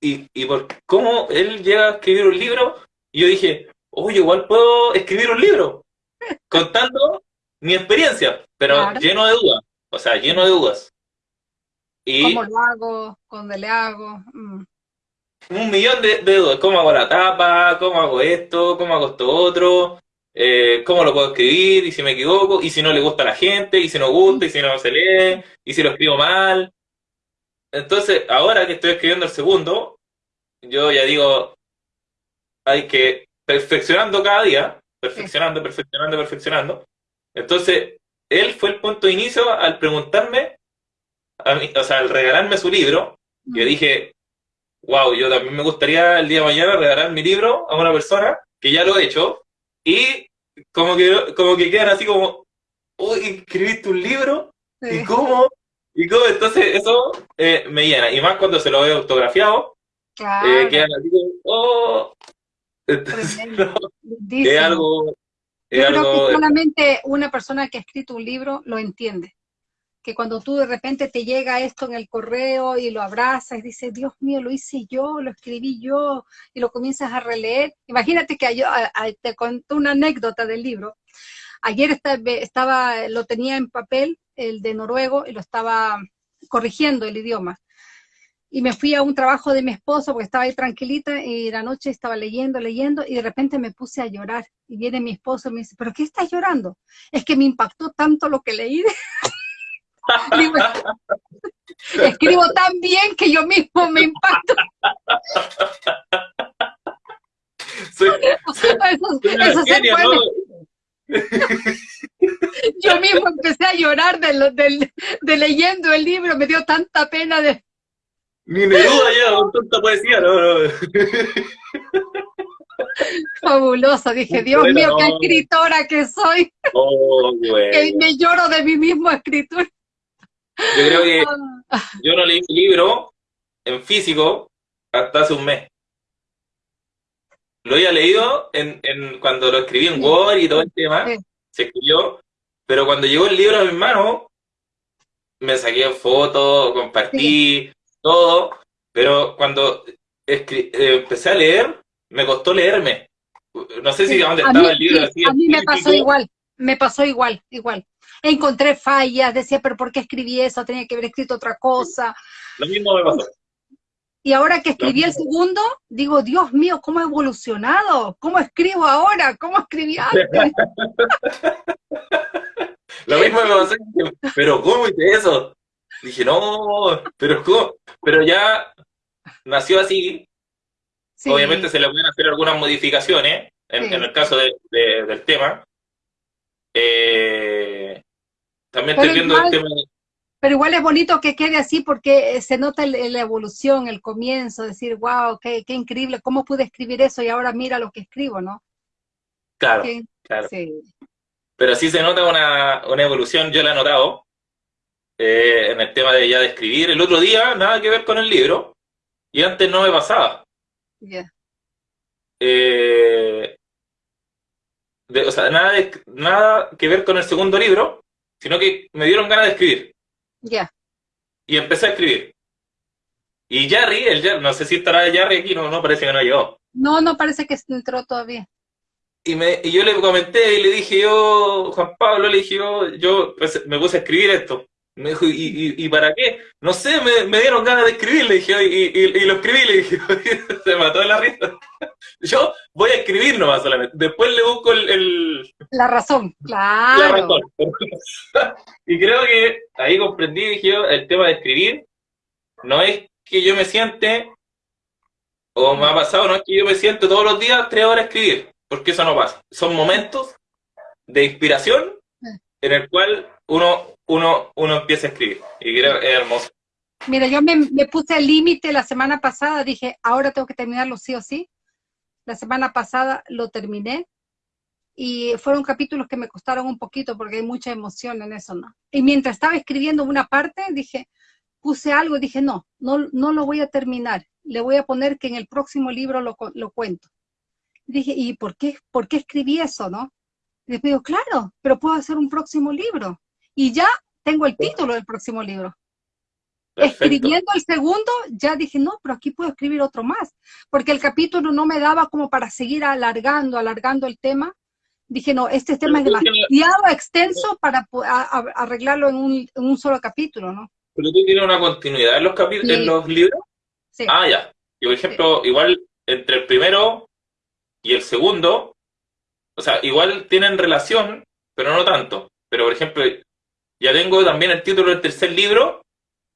¿y, y por cómo él llega a escribir un libro? Y yo dije, oye, igual puedo escribir un libro, contando mi experiencia, pero lleno de dudas, o sea, lleno de dudas. Y ¿Cómo lo hago? ¿Dónde le hago? Mm. Un millón de, de, dudas, ¿cómo hago la tapa? ¿Cómo hago esto? ¿Cómo hago esto otro? Eh, cómo lo puedo escribir, y si me equivoco, y si no le gusta a la gente, y si no gusta, y si no se lee, y si lo escribo mal. Entonces, ahora que estoy escribiendo el segundo, yo ya digo, hay que, perfeccionando cada día, perfeccionando, perfeccionando, perfeccionando. Entonces, él fue el punto de inicio al preguntarme, a mí, o sea, al regalarme su libro, mm. dije, wow, yo también me gustaría el día de mañana regalar mi libro a una persona que ya lo he hecho, y como que, como que quedan así como, uy, escribiste un libro, ¿y cómo? ¿Y cómo? Entonces eso eh, me llena, y más cuando se lo veo autografiado, eh, quedan así como, oh, entonces, es algo... Yo creo que solamente una persona que ha escrito un libro lo entiende que cuando tú de repente te llega esto en el correo y lo abrazas y dices, Dios mío, lo hice yo, lo escribí yo, y lo comienzas a releer. Imagínate que yo te conté una anécdota del libro. Ayer estaba, lo tenía en papel, el de noruego, y lo estaba corrigiendo el idioma. Y me fui a un trabajo de mi esposo porque estaba ahí tranquilita y la noche estaba leyendo, leyendo y de repente me puse a llorar. Y viene mi esposo y me dice, ¿pero qué estás llorando? Es que me impactó tanto lo que leí. Escribo tan bien que yo mismo me impacto. Yo mismo empecé a llorar de, de, leyendo el libro, me dio tanta pena de... Ni me duda ya, con tanta poesía, no, Fabuloso, dije, Dios mío, qué escritora que soy. Oh, que me lloro de mi mismo escritor. Yo creo que ah. yo no leí un libro en físico hasta hace un mes. Lo había leído en, en cuando lo escribí en Word y todo el tema, se escribió, pero cuando llegó el libro a mi mano, me saqué fotos, compartí, todo, pero cuando eh, empecé a leer, me costó leerme. No sé si dónde estaba el libro. Así a mí me pasó igual, me pasó igual, igual encontré fallas, decía, pero ¿por qué escribí eso? Tenía que haber escrito otra cosa. Lo mismo me pasó. Y ahora que escribí el segundo, digo, Dios mío, ¿cómo he evolucionado? ¿Cómo escribo ahora? ¿Cómo escribí antes? Lo mismo me pasó, pero ¿cómo hice eso? Dije, no, pero ¿cómo? Pero ya nació así. Obviamente se le pueden hacer algunas modificaciones, en, el caso del tema. Eh, también estoy viendo el tema Pero igual es bonito que quede así porque se nota la evolución, el comienzo, decir, wow, qué, qué, increíble, cómo pude escribir eso y ahora mira lo que escribo, ¿no? Claro, claro. Sí. Pero sí se nota una, una evolución, yo la he notado, eh, en el tema de ya de escribir. El otro día, nada que ver con el libro, y antes no me pasaba. Yeah. Eh, o sea, nada, nada que ver con el segundo libro, sino que me dieron ganas de escribir. Ya. Y empecé a escribir. Y Jerry, el no sé si estará Jerry aquí, no, no parece que no llegó. No, no parece que entró todavía. Y, me, y yo le comenté y le dije yo, Juan Pablo, le dije yo, yo pues, me puse a escribir esto. Me dijo, ¿y, y, para qué? No sé, me, me, dieron ganas de escribir, le dije, y, y, lo escribí, le dije, se mató de la risa. Yo voy a escribir nomás solamente, después le busco el... La razón, claro. La razón. y creo que ahí comprendí, dije yo, el tema de escribir, no es que yo me siente, o me ha pasado, no es que yo me siento todos los días tres horas a escribir, porque eso no pasa. Son momentos de inspiración en el cual uno uno, uno empieza a escribir. Y creo que es hermoso. Mira, yo me, me puse el límite la semana pasada, dije, ahora tengo que terminarlo sí o sí. La semana pasada lo terminé y fueron capítulos que me costaron un poquito porque hay mucha emoción en eso, ¿no? Y mientras estaba escribiendo una parte, dije, puse algo dije, no, no, no lo voy a terminar. Le voy a poner que en el próximo libro lo, lo cuento. Dije, ¿y por qué, por qué escribí eso, no? Y después digo, claro, pero puedo hacer un próximo libro y ya tengo el título del próximo libro. Escribiendo el segundo, ya dije, no, pero aquí puedo escribir otro más, porque el capítulo no me daba como para seguir alargando, alargando el tema. Dije, no, este tema es demasiado extenso para arreglarlo en un, solo capítulo, ¿no? Pero tú tienes una continuidad en los capítulos, en los libros. Sí. Ah, ya. Y por ejemplo, igual entre el primero y el segundo, o sea, igual tienen relación, pero no tanto. Pero por ejemplo, ya tengo también el título del tercer libro,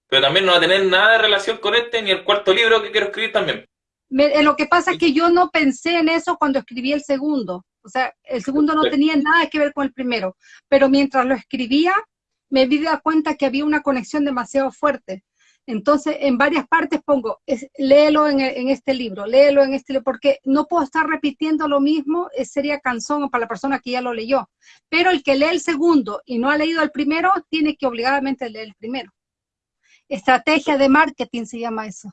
pero también no va a tener nada de relación con este ni el cuarto libro que quiero escribir también. lo que pasa es que yo no pensé en eso cuando escribí el segundo. O sea, el segundo no tenía nada que ver con el primero. Pero mientras lo escribía, me di cuenta que había una conexión demasiado fuerte. Entonces, en varias partes pongo, léelo en, este libro, léelo en este libro, porque no puedo estar repitiendo lo mismo, eh, sería cansón para la persona que ya lo leyó. Pero el que lee el segundo y no ha leído el primero, tiene que obligadamente leer el primero. Estrategia de marketing se llama eso.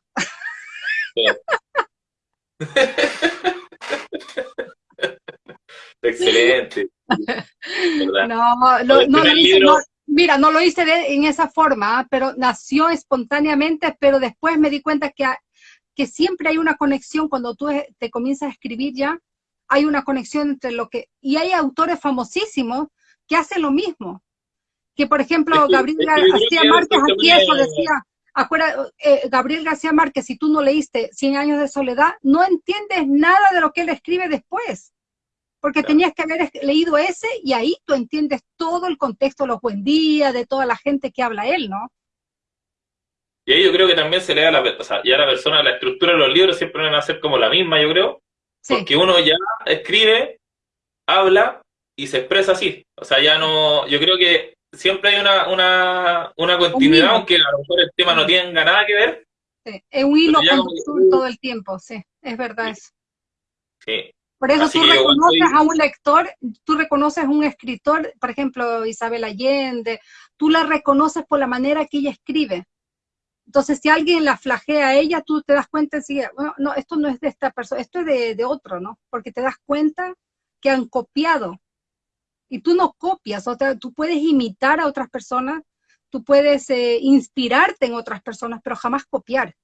Excelente. No, no, no, no, Mira, no lo hice en esa forma, ¿ah? pero nació espontáneamente, pero después me di cuenta que, que siempre hay una conexión cuando tú te comienzas a escribir ya, hay una conexión entre lo que... Y hay autores famosísimos que hacen lo mismo. Que, por ejemplo, Gabriel García Márquez aquí eso decía, eh, Gabriel García Márquez, si tú no leíste Cien años de soledad, no entiendes nada de lo que él escribe después porque tenías que haber leído ese y ahí tú entiendes todo el contexto, los buen días, de toda la gente que habla él, ¿no? Y ahí yo creo que también se le da la, o sea, ya la persona, la estructura de los libros siempre van a ser como la misma, yo creo, porque uno ya escribe, habla y se expresa así. O sea, ya no, yo creo que siempre hay una, una, una continuidad, aunque a lo mejor el tema no tenga nada que ver. Sí, es un hilo conductor todo el tiempo, sí, es verdad eso. Sí, por eso tú reconoces a un lector, tú reconoces a un escritor, por ejemplo, Isabel Allende, tú la reconoces por la manera que ella escribe. Entonces, si alguien la flagea a ella, tú te das cuenta enseguida, bueno, no, esto no es de esta persona, esto es de, de, otro, ¿no? Porque te das cuenta que han copiado. Y tú no copias, o sea, tú puedes imitar a otras personas, tú puedes eh, inspirarte en otras personas, pero jamás copiar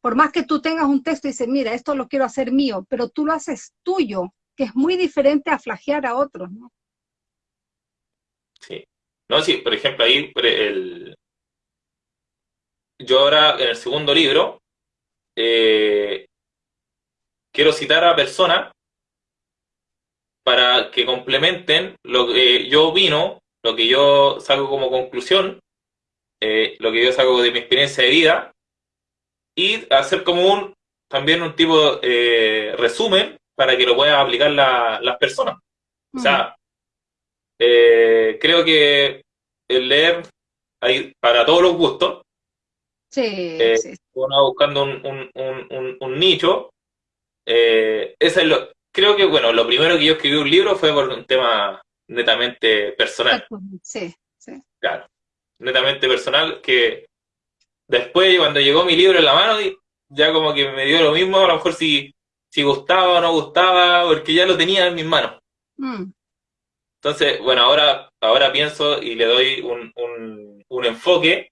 por más que tú tengas un texto y dices, mira, esto lo quiero hacer mío, pero tú lo haces tuyo, que es muy diferente a flagear a otros, ¿no? Sí. No, sí, por ejemplo, ahí el... yo ahora en el segundo libro eh, quiero citar a personas para que complementen lo que yo opino, lo que yo saco como conclusión, eh, lo que yo saco de mi experiencia de vida, y hacer como un también un tipo eh, resumen para que lo puedan aplicar las personas. O sea, eh, creo que el leer hay para todos los gustos. Sí, eh, sí. Uno buscando un, un, un, nicho. es lo, creo que, bueno, lo primero que yo escribí un libro fue por un tema netamente personal. Sí, sí. Claro, netamente personal que Después, cuando llegó mi libro en la mano, ya como que me dio lo mismo, a lo mejor si, si gustaba o no gustaba, porque ya lo tenía en mis manos. Mm. Entonces, bueno, ahora, ahora pienso y le doy un, un, enfoque,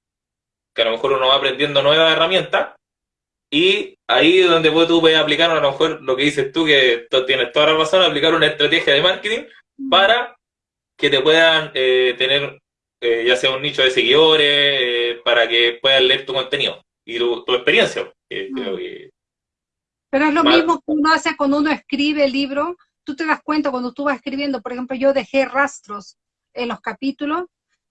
que a lo mejor uno va aprendiendo nuevas herramientas, y ahí es donde tú puedes aplicar a lo mejor lo que dices tú, que tienes toda la razón, aplicar una estrategia de marketing mm. para que te puedan eh, tener eh, ya sea un nicho de seguidores, eh, para que puedan leer tu contenido y tu, experiencia. Mm. Pero es lo mismo que uno hace cuando uno escribe el libro, tú te das cuenta cuando tú vas escribiendo, por ejemplo, yo dejé rastros en los capítulos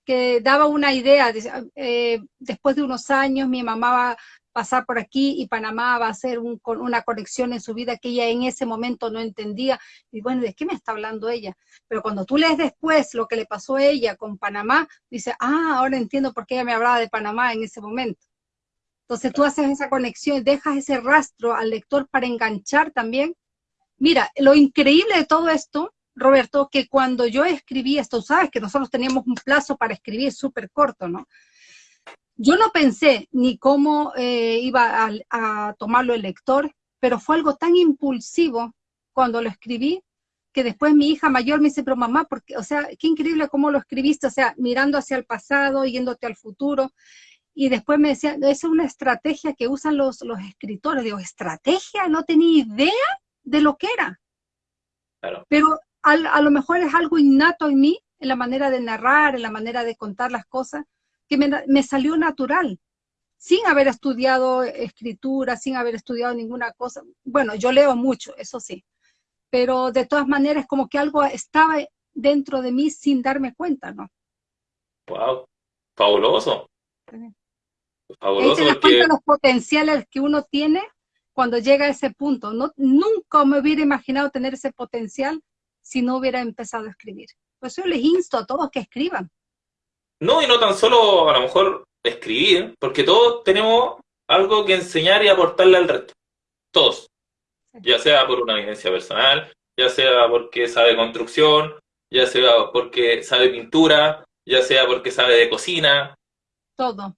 que daba una idea, eh, después de unos años mi mamá va, pasar por aquí y Panamá va a ser una conexión en su vida que ella en ese momento no entendía. Y bueno, ¿de qué me está hablando ella? Pero cuando tú lees después lo que le pasó a ella con Panamá, dice, ah, ahora entiendo por qué ella me hablaba de Panamá en ese momento. Entonces tú haces esa conexión, dejas ese rastro al lector para enganchar también. Mira, lo increíble de todo esto, Roberto, que cuando yo escribí esto, sabes que nosotros teníamos un plazo para escribir súper corto, ¿no? Yo no pensé ni cómo eh, iba a, tomarlo el lector, pero fue algo tan impulsivo cuando lo escribí que después mi hija mayor me dice, pero mamá, porque, o sea, qué increíble cómo lo escribiste, o sea, mirando hacia el pasado, yéndote al futuro. Y después me decía, es una estrategia que usan los, los escritores. Digo, ¿estrategia? No tenía idea de lo que era. Pero a, a lo mejor es algo innato en mí, en la manera de narrar, en la manera de contar las cosas, que me, salió natural, sin haber estudiado escritura, sin haber estudiado ninguna cosa. Bueno, yo leo mucho, eso sí, pero de todas maneras como que algo estaba dentro de mí sin darme cuenta, ¿no? Wow, fabuloso. Fabuloso. Ahí te das cuenta los potenciales que uno tiene cuando llega a ese punto. No, nunca me hubiera imaginado tener ese potencial si no hubiera empezado a escribir. Por eso les insto a todos que escriban. No, y no tan solo a lo mejor escribir, porque todos tenemos algo que enseñar y aportarle al resto. Todos. Ya sea por una vivencia personal, ya sea porque sabe construcción, ya sea porque sabe pintura, ya sea porque sabe de cocina. Todo.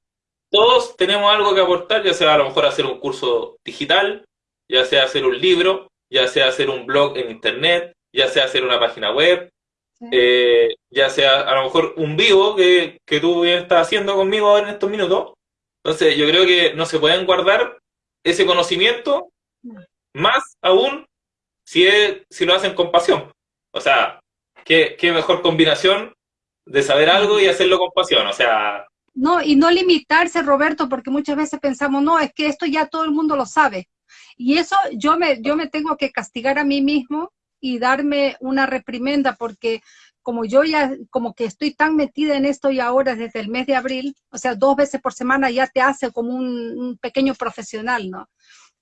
Todos tenemos algo que aportar, ya sea a lo mejor hacer un curso digital, ya sea hacer un libro, ya sea hacer un blog en internet, ya sea hacer una página web, eh, ya sea a lo mejor un vivo que, que tú estás haciendo conmigo en estos minutos. Entonces yo creo que no se pueden guardar ese conocimiento, más aún si, si lo hacen con pasión. O sea, ¿qué, qué mejor combinación de saber algo y hacerlo con pasión. O sea, no, y no limitarse, Roberto, porque muchas veces pensamos, no, es que esto ya todo el mundo lo sabe. Y eso yo me, yo me tengo que castigar a mí mismo y darme una reprimenda porque como yo ya, como que estoy tan metida en esto y ahora desde el mes de abril, o sea, dos veces por semana ya te hace como un, pequeño profesional, ¿no?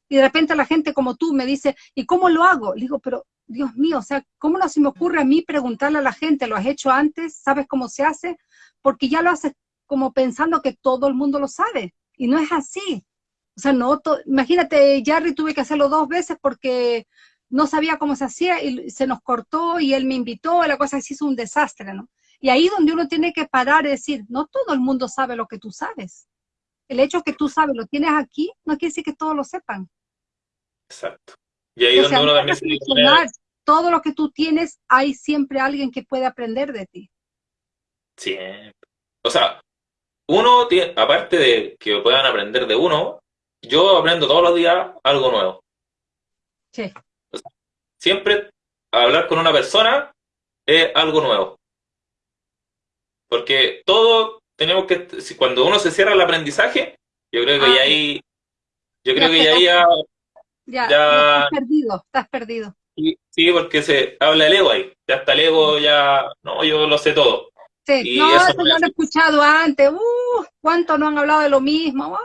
Y de repente la gente como tú me dice, ¿y cómo lo hago? Le digo, pero Dios mío, o sea, ¿cómo no se me ocurre a mí preguntarle a la gente, ¿lo has hecho antes? ¿Sabes cómo se hace? Porque ya lo haces como pensando que todo el mundo lo sabe, y no es así. O sea, no, imagínate, Jarry tuve que hacerlo dos veces porque no sabía cómo se hacía y se nos cortó y él me invitó, y la cosa se hizo un desastre, ¿no? Y ahí donde uno tiene que parar y decir, no todo el mundo sabe lo que tú sabes. El hecho que tú sabes, lo tienes aquí, no quiere decir que todos lo sepan. Exacto. Y ahí donde uno también se Todo lo que tú tienes, hay siempre alguien que puede aprender de ti. Siempre. O sea, uno, tiene, aparte de que puedan aprender de uno, yo aprendo todos los días algo nuevo. Sí siempre hablar con una persona es algo nuevo. Porque todo tenemos que, cuando uno se cierra el aprendizaje, yo creo que ya ah, ahí, yo creo que ya ahí ya, estás perdido, estás perdido. Sí, porque se habla el ego ahí, ya hasta el ego ya, no, yo lo sé todo. Sí, no, eso, lo he escuchado antes, uh, cuánto no han hablado de lo mismo,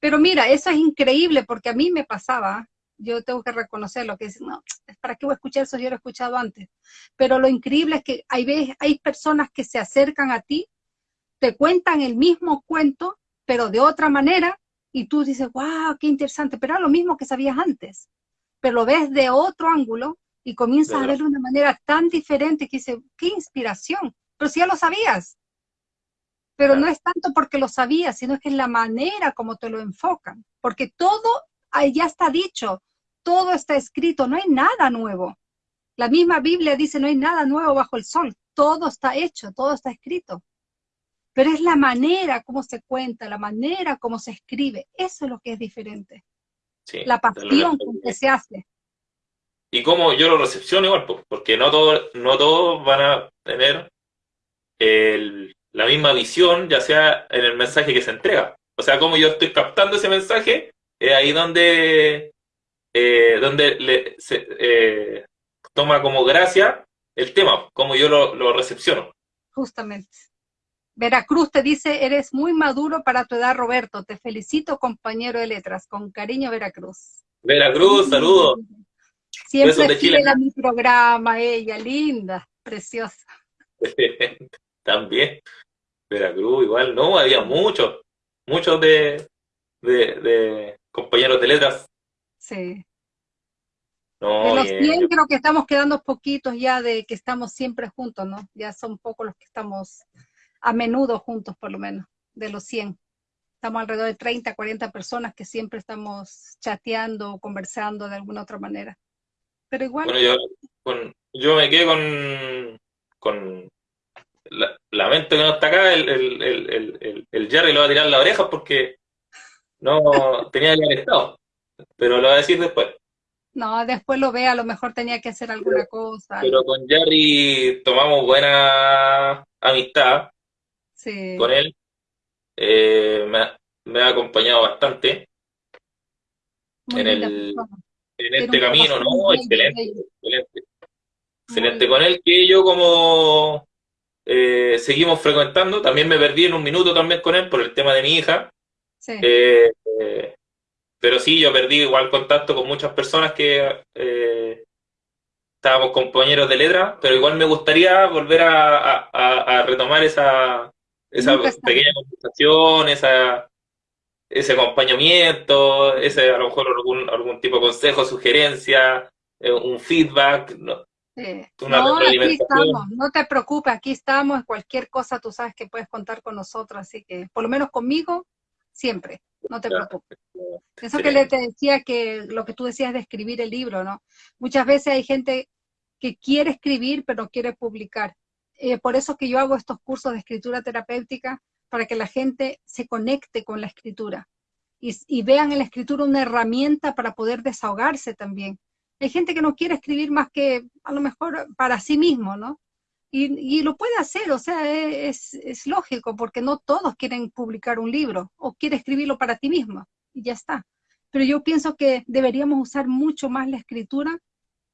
pero mira, eso es increíble porque a mí me pasaba, yo tengo que reconocer lo que es, no, ¿para qué voy a escuchar eso? Yo lo he escuchado antes. Pero lo increíble es que hay, hay personas que se acercan a ti, te cuentan el mismo cuento, pero de otra manera, y tú dices, wow, qué interesante, pero era lo mismo que sabías antes. Pero lo ves de otro ángulo y comienzas a verlo de una manera tan diferente que dices, qué inspiración, pero si ya lo sabías. Pero no es tanto porque lo sabías, sino que es la manera como te lo enfocan. Porque todo ya está dicho, todo está escrito, no hay nada nuevo. La misma Biblia dice, no hay nada nuevo bajo el sol, todo está hecho, todo está escrito. Pero es la manera como se cuenta, la manera como se escribe, eso es lo que es diferente. la pasión con que se hace. Y como yo lo recepciono igual, porque no todos no todos van a tener la misma visión, ya sea en el mensaje que se entrega. O sea, como yo estoy captando ese mensaje, es ahí donde, eh, donde le, se, eh, toma como gracia el tema, como yo lo, lo recepciono. Justamente. Veracruz te dice, eres muy maduro para tu edad, Roberto. Te felicito, compañero de letras. Con cariño, Veracruz. Veracruz, saludos. Siempre fiel a mi programa, ella, linda, preciosa. También. Veracruz, igual, no, había muchos, muchos de, de, compañeros de letras. Sí. de los 100 creo que estamos quedando poquitos ya de que estamos siempre juntos, ¿no? Ya son pocos los que estamos a menudo juntos, por lo menos, de los 100. Estamos alrededor de 30, 40 personas que siempre estamos chateando o conversando de alguna otra manera. Pero igual... Bueno, yo, con, yo me quedé con, con la, lamento que no está acá, el, el, el, el, el Jerry lo va a tirar la oreja porque no, tenía que haber estado, pero lo voy a decir después. No, después lo ve, a lo mejor tenía que hacer alguna cosa. Pero con Jerry tomamos buena amistad sí. con él. Eh, me, ha acompañado bastante en, el, en este camino, ¿no? Excelente, excelente. Excelente con él, que yo como eh, seguimos frecuentando, también me perdí en un minuto también con él por el tema de mi hija, eh, pero sí, yo perdí igual contacto con muchas personas que eh, estábamos compañeros de letra, pero igual me gustaría volver a, retomar esa, esa pequeña conversación, esa, ese acompañamiento, ese a lo mejor algún, algún tipo de consejo, sugerencia, eh, un feedback. ¿no? no, aquí estamos, no te preocupes, aquí estamos, cualquier cosa tú sabes que puedes contar con nosotros, así que por lo menos conmigo, siempre, no te preocupes. Eso que le te decía que lo que tú decías de escribir el libro, ¿no? Muchas veces hay gente que quiere escribir pero no quiere publicar. Eh, por eso que yo hago estos cursos de escritura terapéutica, para que la gente se conecte con la escritura y, y vean en la escritura una herramienta para poder desahogarse también hay gente que no quiere escribir más que a lo mejor para sí mismo, ¿no? Y, lo puede hacer, o sea, es, es, lógico, porque no todos quieren publicar un libro o quiere escribirlo para ti mismo, y ya está. Pero yo pienso que deberíamos usar mucho más la escritura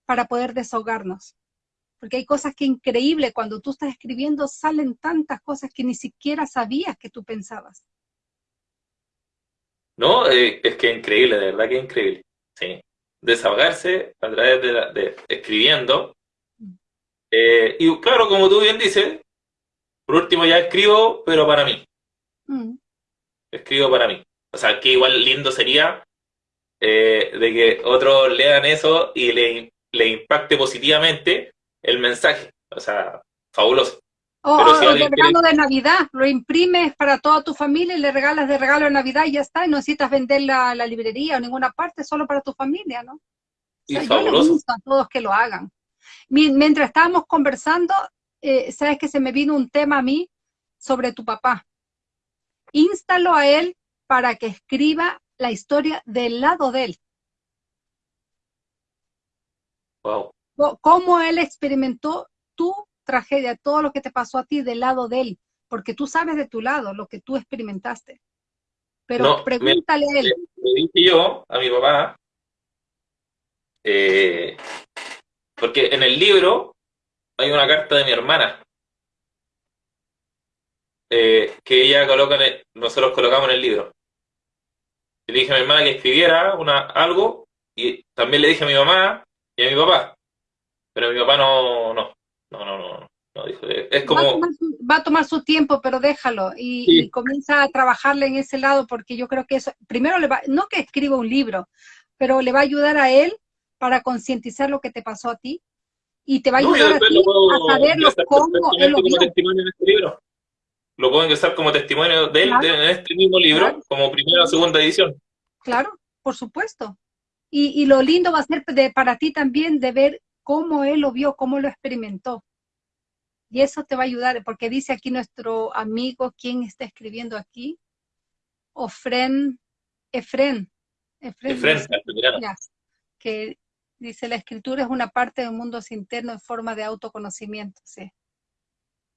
para poder desahogarnos. Porque hay cosas que increíble, cuando tú estás escribiendo salen tantas cosas que ni siquiera sabías que tú pensabas. No, eh, es que increíble, de verdad que increíble. Sí desahogarse a través de, escribiendo. Eh, y claro, como tú bien dices, por último ya escribo, pero para mí. Mm. Escribo para mí. O sea, que igual lindo sería eh, de que otros lean eso y le, le impacte positivamente el mensaje. O sea, fabuloso. O, el regalo de Navidad, lo imprimes para toda tu familia y le regalas de regalo de Navidad y ya está, y no necesitas vender la, la librería o ninguna parte, solo para tu familia, ¿no? Y fabuloso. a todos que lo hagan. Mientras estábamos conversando, eh, sabes que se me vino un tema a mí sobre tu papá. Instalo a él para que escriba la historia del lado de él. Wow. Cómo él experimentó tu tragedia, todo lo que te pasó a ti del lado de él, porque tú sabes de tu lado lo que tú experimentaste. Pero pregúntale a él. Le dije yo a mi papá, eh, porque en el libro hay una carta de mi hermana, eh, que ella coloca, nosotros colocamos en el libro. Le dije a mi hermana que escribiera una, algo, y también le dije a mi mamá y a mi papá, pero mi papá no, no, no, no, no. no dijo, es como... Va a, tomar su, tiempo, pero déjalo y, comienza a trabajarle en ese lado porque yo creo que eso, primero le va, no que escriba un libro, pero le va a ayudar a él para concientizar lo que te pasó a ti y te va a ayudar a ti a saberlo cómo él lo como testimonio en este libro. Lo puedo ingresar como testimonio de él en este mismo libro, como primera o segunda edición. Claro, por supuesto. Y, y, lo lindo va a ser de, para ti también de ver cómo él lo vio, cómo lo experimentó. Y eso te va a ayudar, porque dice aquí nuestro amigo, ¿quién está escribiendo aquí? Ofren, Efren. Efren, que dice, la escritura es una parte del mundo interno en forma de autoconocimiento, sí.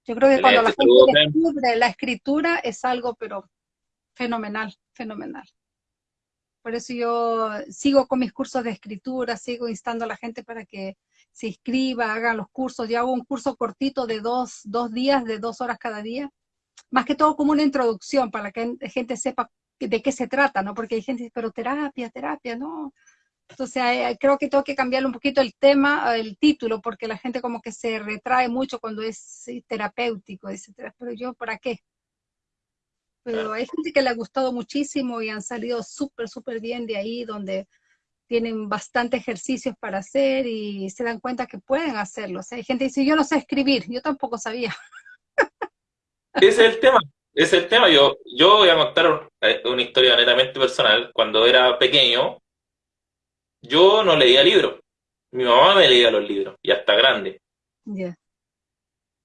Yo creo que cuando la gente descubre la escritura es algo, pero fenomenal, fenomenal. Por eso yo sigo con mis cursos de escritura, sigo instando a la gente para que se inscriba, haga los cursos. Yo hago un curso cortito de dos, dos días, de dos horas cada día. Más que todo como una introducción para que la gente sepa de qué se trata, ¿no? Porque hay gente que dice, pero terapia, terapia, no. Entonces eh, creo que tengo que cambiarle un poquito el tema, el título, porque la gente como que se retrae mucho cuando es terapéutico, etcétera. Pero yo, ¿para qué? Pero hay gente que le ha gustado muchísimo y han salido súper, súper bien de ahí, donde tienen bastante ejercicios para hacer y se dan cuenta que pueden hacerlo. O sea, hay gente que dice, yo no sé escribir, yo tampoco sabía. Ese es el tema, ese es el tema. Yo, yo voy a contar eh, una historia netamente personal. Cuando era pequeño, yo no leía libros. Mi mamá me leía los libros, y hasta grande.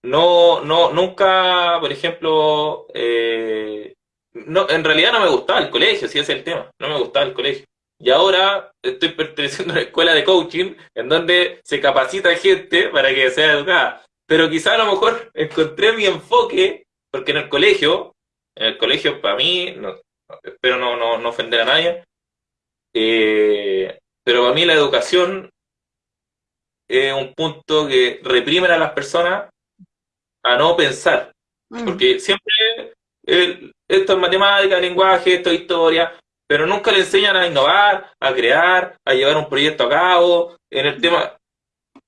No, no, nunca, por ejemplo, eh, no, en realidad no me gustaba el colegio, si ese es el tema, no me gustaba el colegio. Y ahora estoy perteneciendo a una escuela de coaching en donde se capacita gente para que sea educada. Pero quizá a lo mejor encontré mi enfoque, porque en el colegio, en el colegio para mí, no, espero no, no, no, ofender a nadie, eh, pero para mí la educación es un punto que reprime a las personas a no pensar. Mm. Porque siempre esto es matemática, lenguaje, esto es historia, pero nunca le enseñan a innovar, a crear, a llevar un proyecto a cabo, en el tema,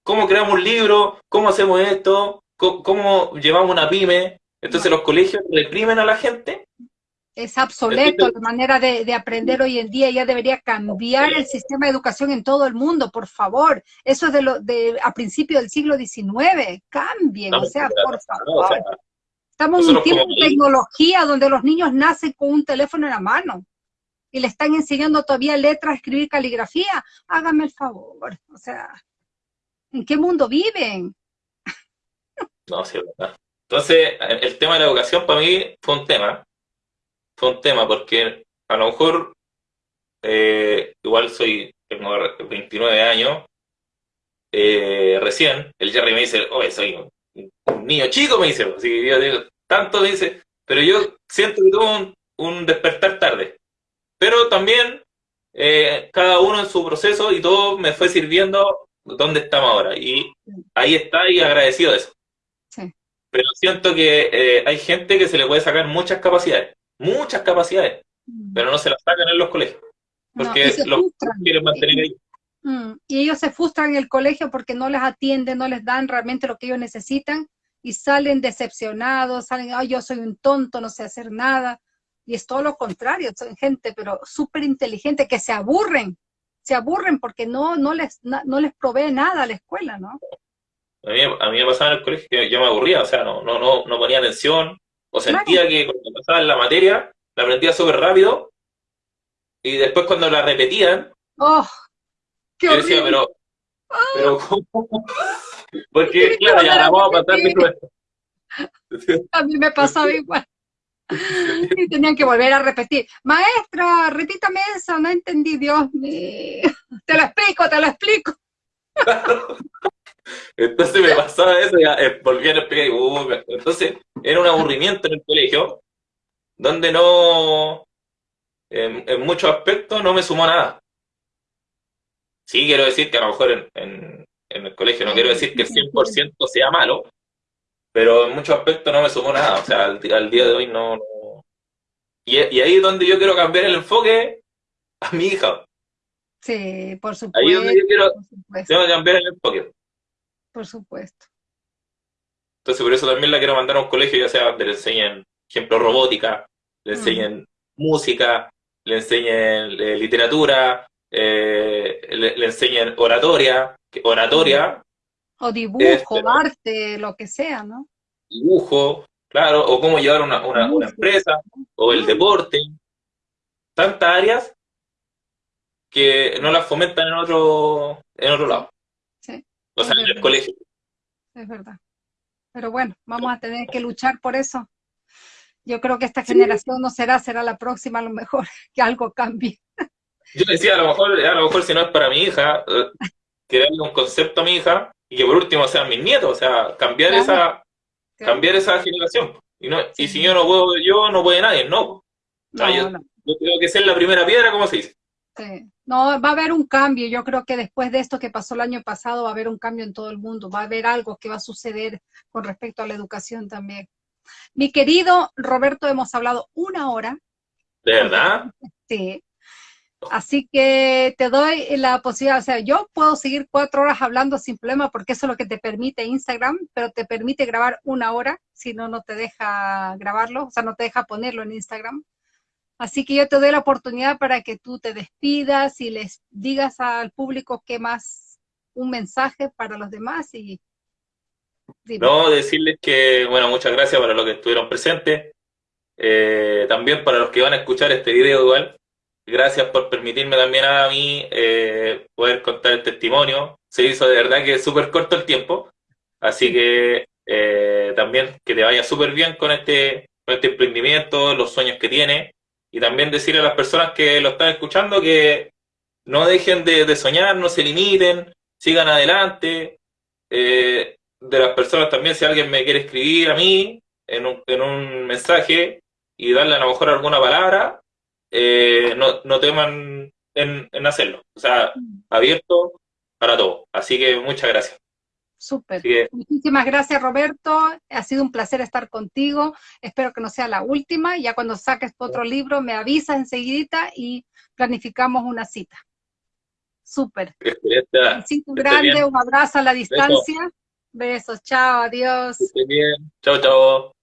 cómo creamos un libro, cómo hacemos esto, cómo, llevamos una pyme. Entonces los colegios reprimen a la gente. Es obsoleto la manera de, aprender hoy en día, ya debería cambiar el sistema de educación en todo el mundo, por favor. Eso es de lo de a principios del siglo XIX, cambien, o sea, por favor. Estamos en un tiempo de tecnología donde los niños nacen con un teléfono en la mano y le están enseñando todavía letras, escribir caligrafía. Hágame el favor, o sea, ¿en qué mundo viven? No, sí, verdad. Entonces, el tema de la educación para mí fue un tema. Un tema porque a lo mejor, eh, igual soy, tengo 29 años, eh, recién, el Jerry me dice, oye, soy un, niño chico, me dice, así yo digo, tanto me dice, pero yo siento que tuve un, despertar tarde. Pero también eh, cada uno en su proceso y todo me fue sirviendo donde estamos ahora. Y ahí está y agradecido de eso. Pero siento que eh, hay gente que se le puede sacar muchas capacidades, muchas capacidades, mm. pero no se las sacan en los colegios. Porque los quieren mantener ahí. Mm, y ellos se frustran en el colegio porque no les atienden, no les dan realmente lo que ellos necesitan y salen decepcionados, salen, ay, yo soy un tonto, no sé hacer nada. Y es todo lo contrario, son gente, pero súper inteligente, que se aburren, se aburren porque no, no, les, no, les provee nada a la escuela, ¿no? A mí, a mí me pasaba en el colegio que yo me aburría, o sea, no, no, no, no ponía atención, o sentía que cuando pasaba en la materia, la aprendía súper rápido, y después cuando la repetían, ¡Oh! ¡Qué yo decía, pero, pero ¿cómo? Porque, claro, ya la vamos a pasar de A mí me pasaba igual. Y tenían que volver a repetir. Maestra, repítame eso, no entendí, Dios mío. Te lo explico, te lo explico. Entonces me pasaba eso, ya eh, volví a explicar. Uh, entonces era un aburrimiento en el colegio, donde no, en, en muchos aspectos no me sumó nada. Sí quiero decir que a lo mejor en en el colegio. No quiero decir que el 100% sea malo, pero en muchos aspectos no me sumó nada. O sea, al, día de hoy no... Y, ahí es donde yo quiero cambiar el enfoque a mi hija. Sí, por supuesto. Ahí es donde yo quiero tengo que cambiar el enfoque. Por supuesto. Entonces por eso también la quiero mandar a un colegio, ya sea donde le enseñen, ejemplo, robótica, le mm. enseñen música, le enseñen eh, literatura, eh, le, le, enseñen oratoria, oratoria. O dibujo, arte, lo que sea, ¿no? Dibujo, claro, o cómo llevar una, una, empresa, o el deporte. Tantas áreas que no las fomentan en otro, en otro lado. O sea, en el colegio. Es verdad. Pero bueno, vamos a tener que luchar por eso. Yo creo que esta generación no será, será la próxima a lo mejor, que algo cambie. Yo decía, a lo mejor, a lo mejor si no es para mi hija, eh, que darle un concepto a mi hija y que por último sean mis nietos, o sea, cambiar esa cambiar esa generación. Y, no, y si yo no puedo yo, no puede nadie, no. yo, tengo que ser la primera piedra, como se dice. Sí. No, va a haber un cambio. Yo creo que después de esto que pasó el año pasado, va a haber un cambio en todo el mundo. Va a haber algo que va a suceder con respecto a la educación también. Mi querido Roberto, hemos hablado una hora. ¿De verdad? Sí. Así que te doy la posibilidad, o sea, yo puedo seguir cuatro horas hablando sin problema porque eso es lo que te permite Instagram, pero te permite grabar una hora, si no, no te deja grabarlo, o sea, no te deja ponerlo en Instagram. Así que yo te doy la oportunidad para que tú te despidas y les digas al público qué más, un mensaje para los demás y... No, decirles que, bueno, muchas gracias para los que estuvieron presentes. Eh, también para los que van a escuchar este video igual, Gracias por permitirme también a mí eh, poder contar el testimonio. Se hizo de verdad que súper corto el tiempo, así que eh, también que te vaya súper bien con este, con este emprendimiento, los sueños que tiene, y también decirle a las personas que lo están escuchando que no dejen de, soñar, no se limiten, sigan adelante. Eh, de las personas también, si alguien me quiere escribir a mí en un, en un mensaje y darle a lo mejor alguna palabra, eh, no, no, teman en, hacerlo. O sea, abierto para todo. Así que muchas gracias. Súper. Muchísimas gracias, Roberto. Ha sido un placer estar contigo. Espero que no sea la última. Ya cuando saques otro libro, me avisas enseguida y planificamos una cita. Súper. Un grande, un abrazo a la distancia. Besos, chao, adiós. bien. Chao, chao.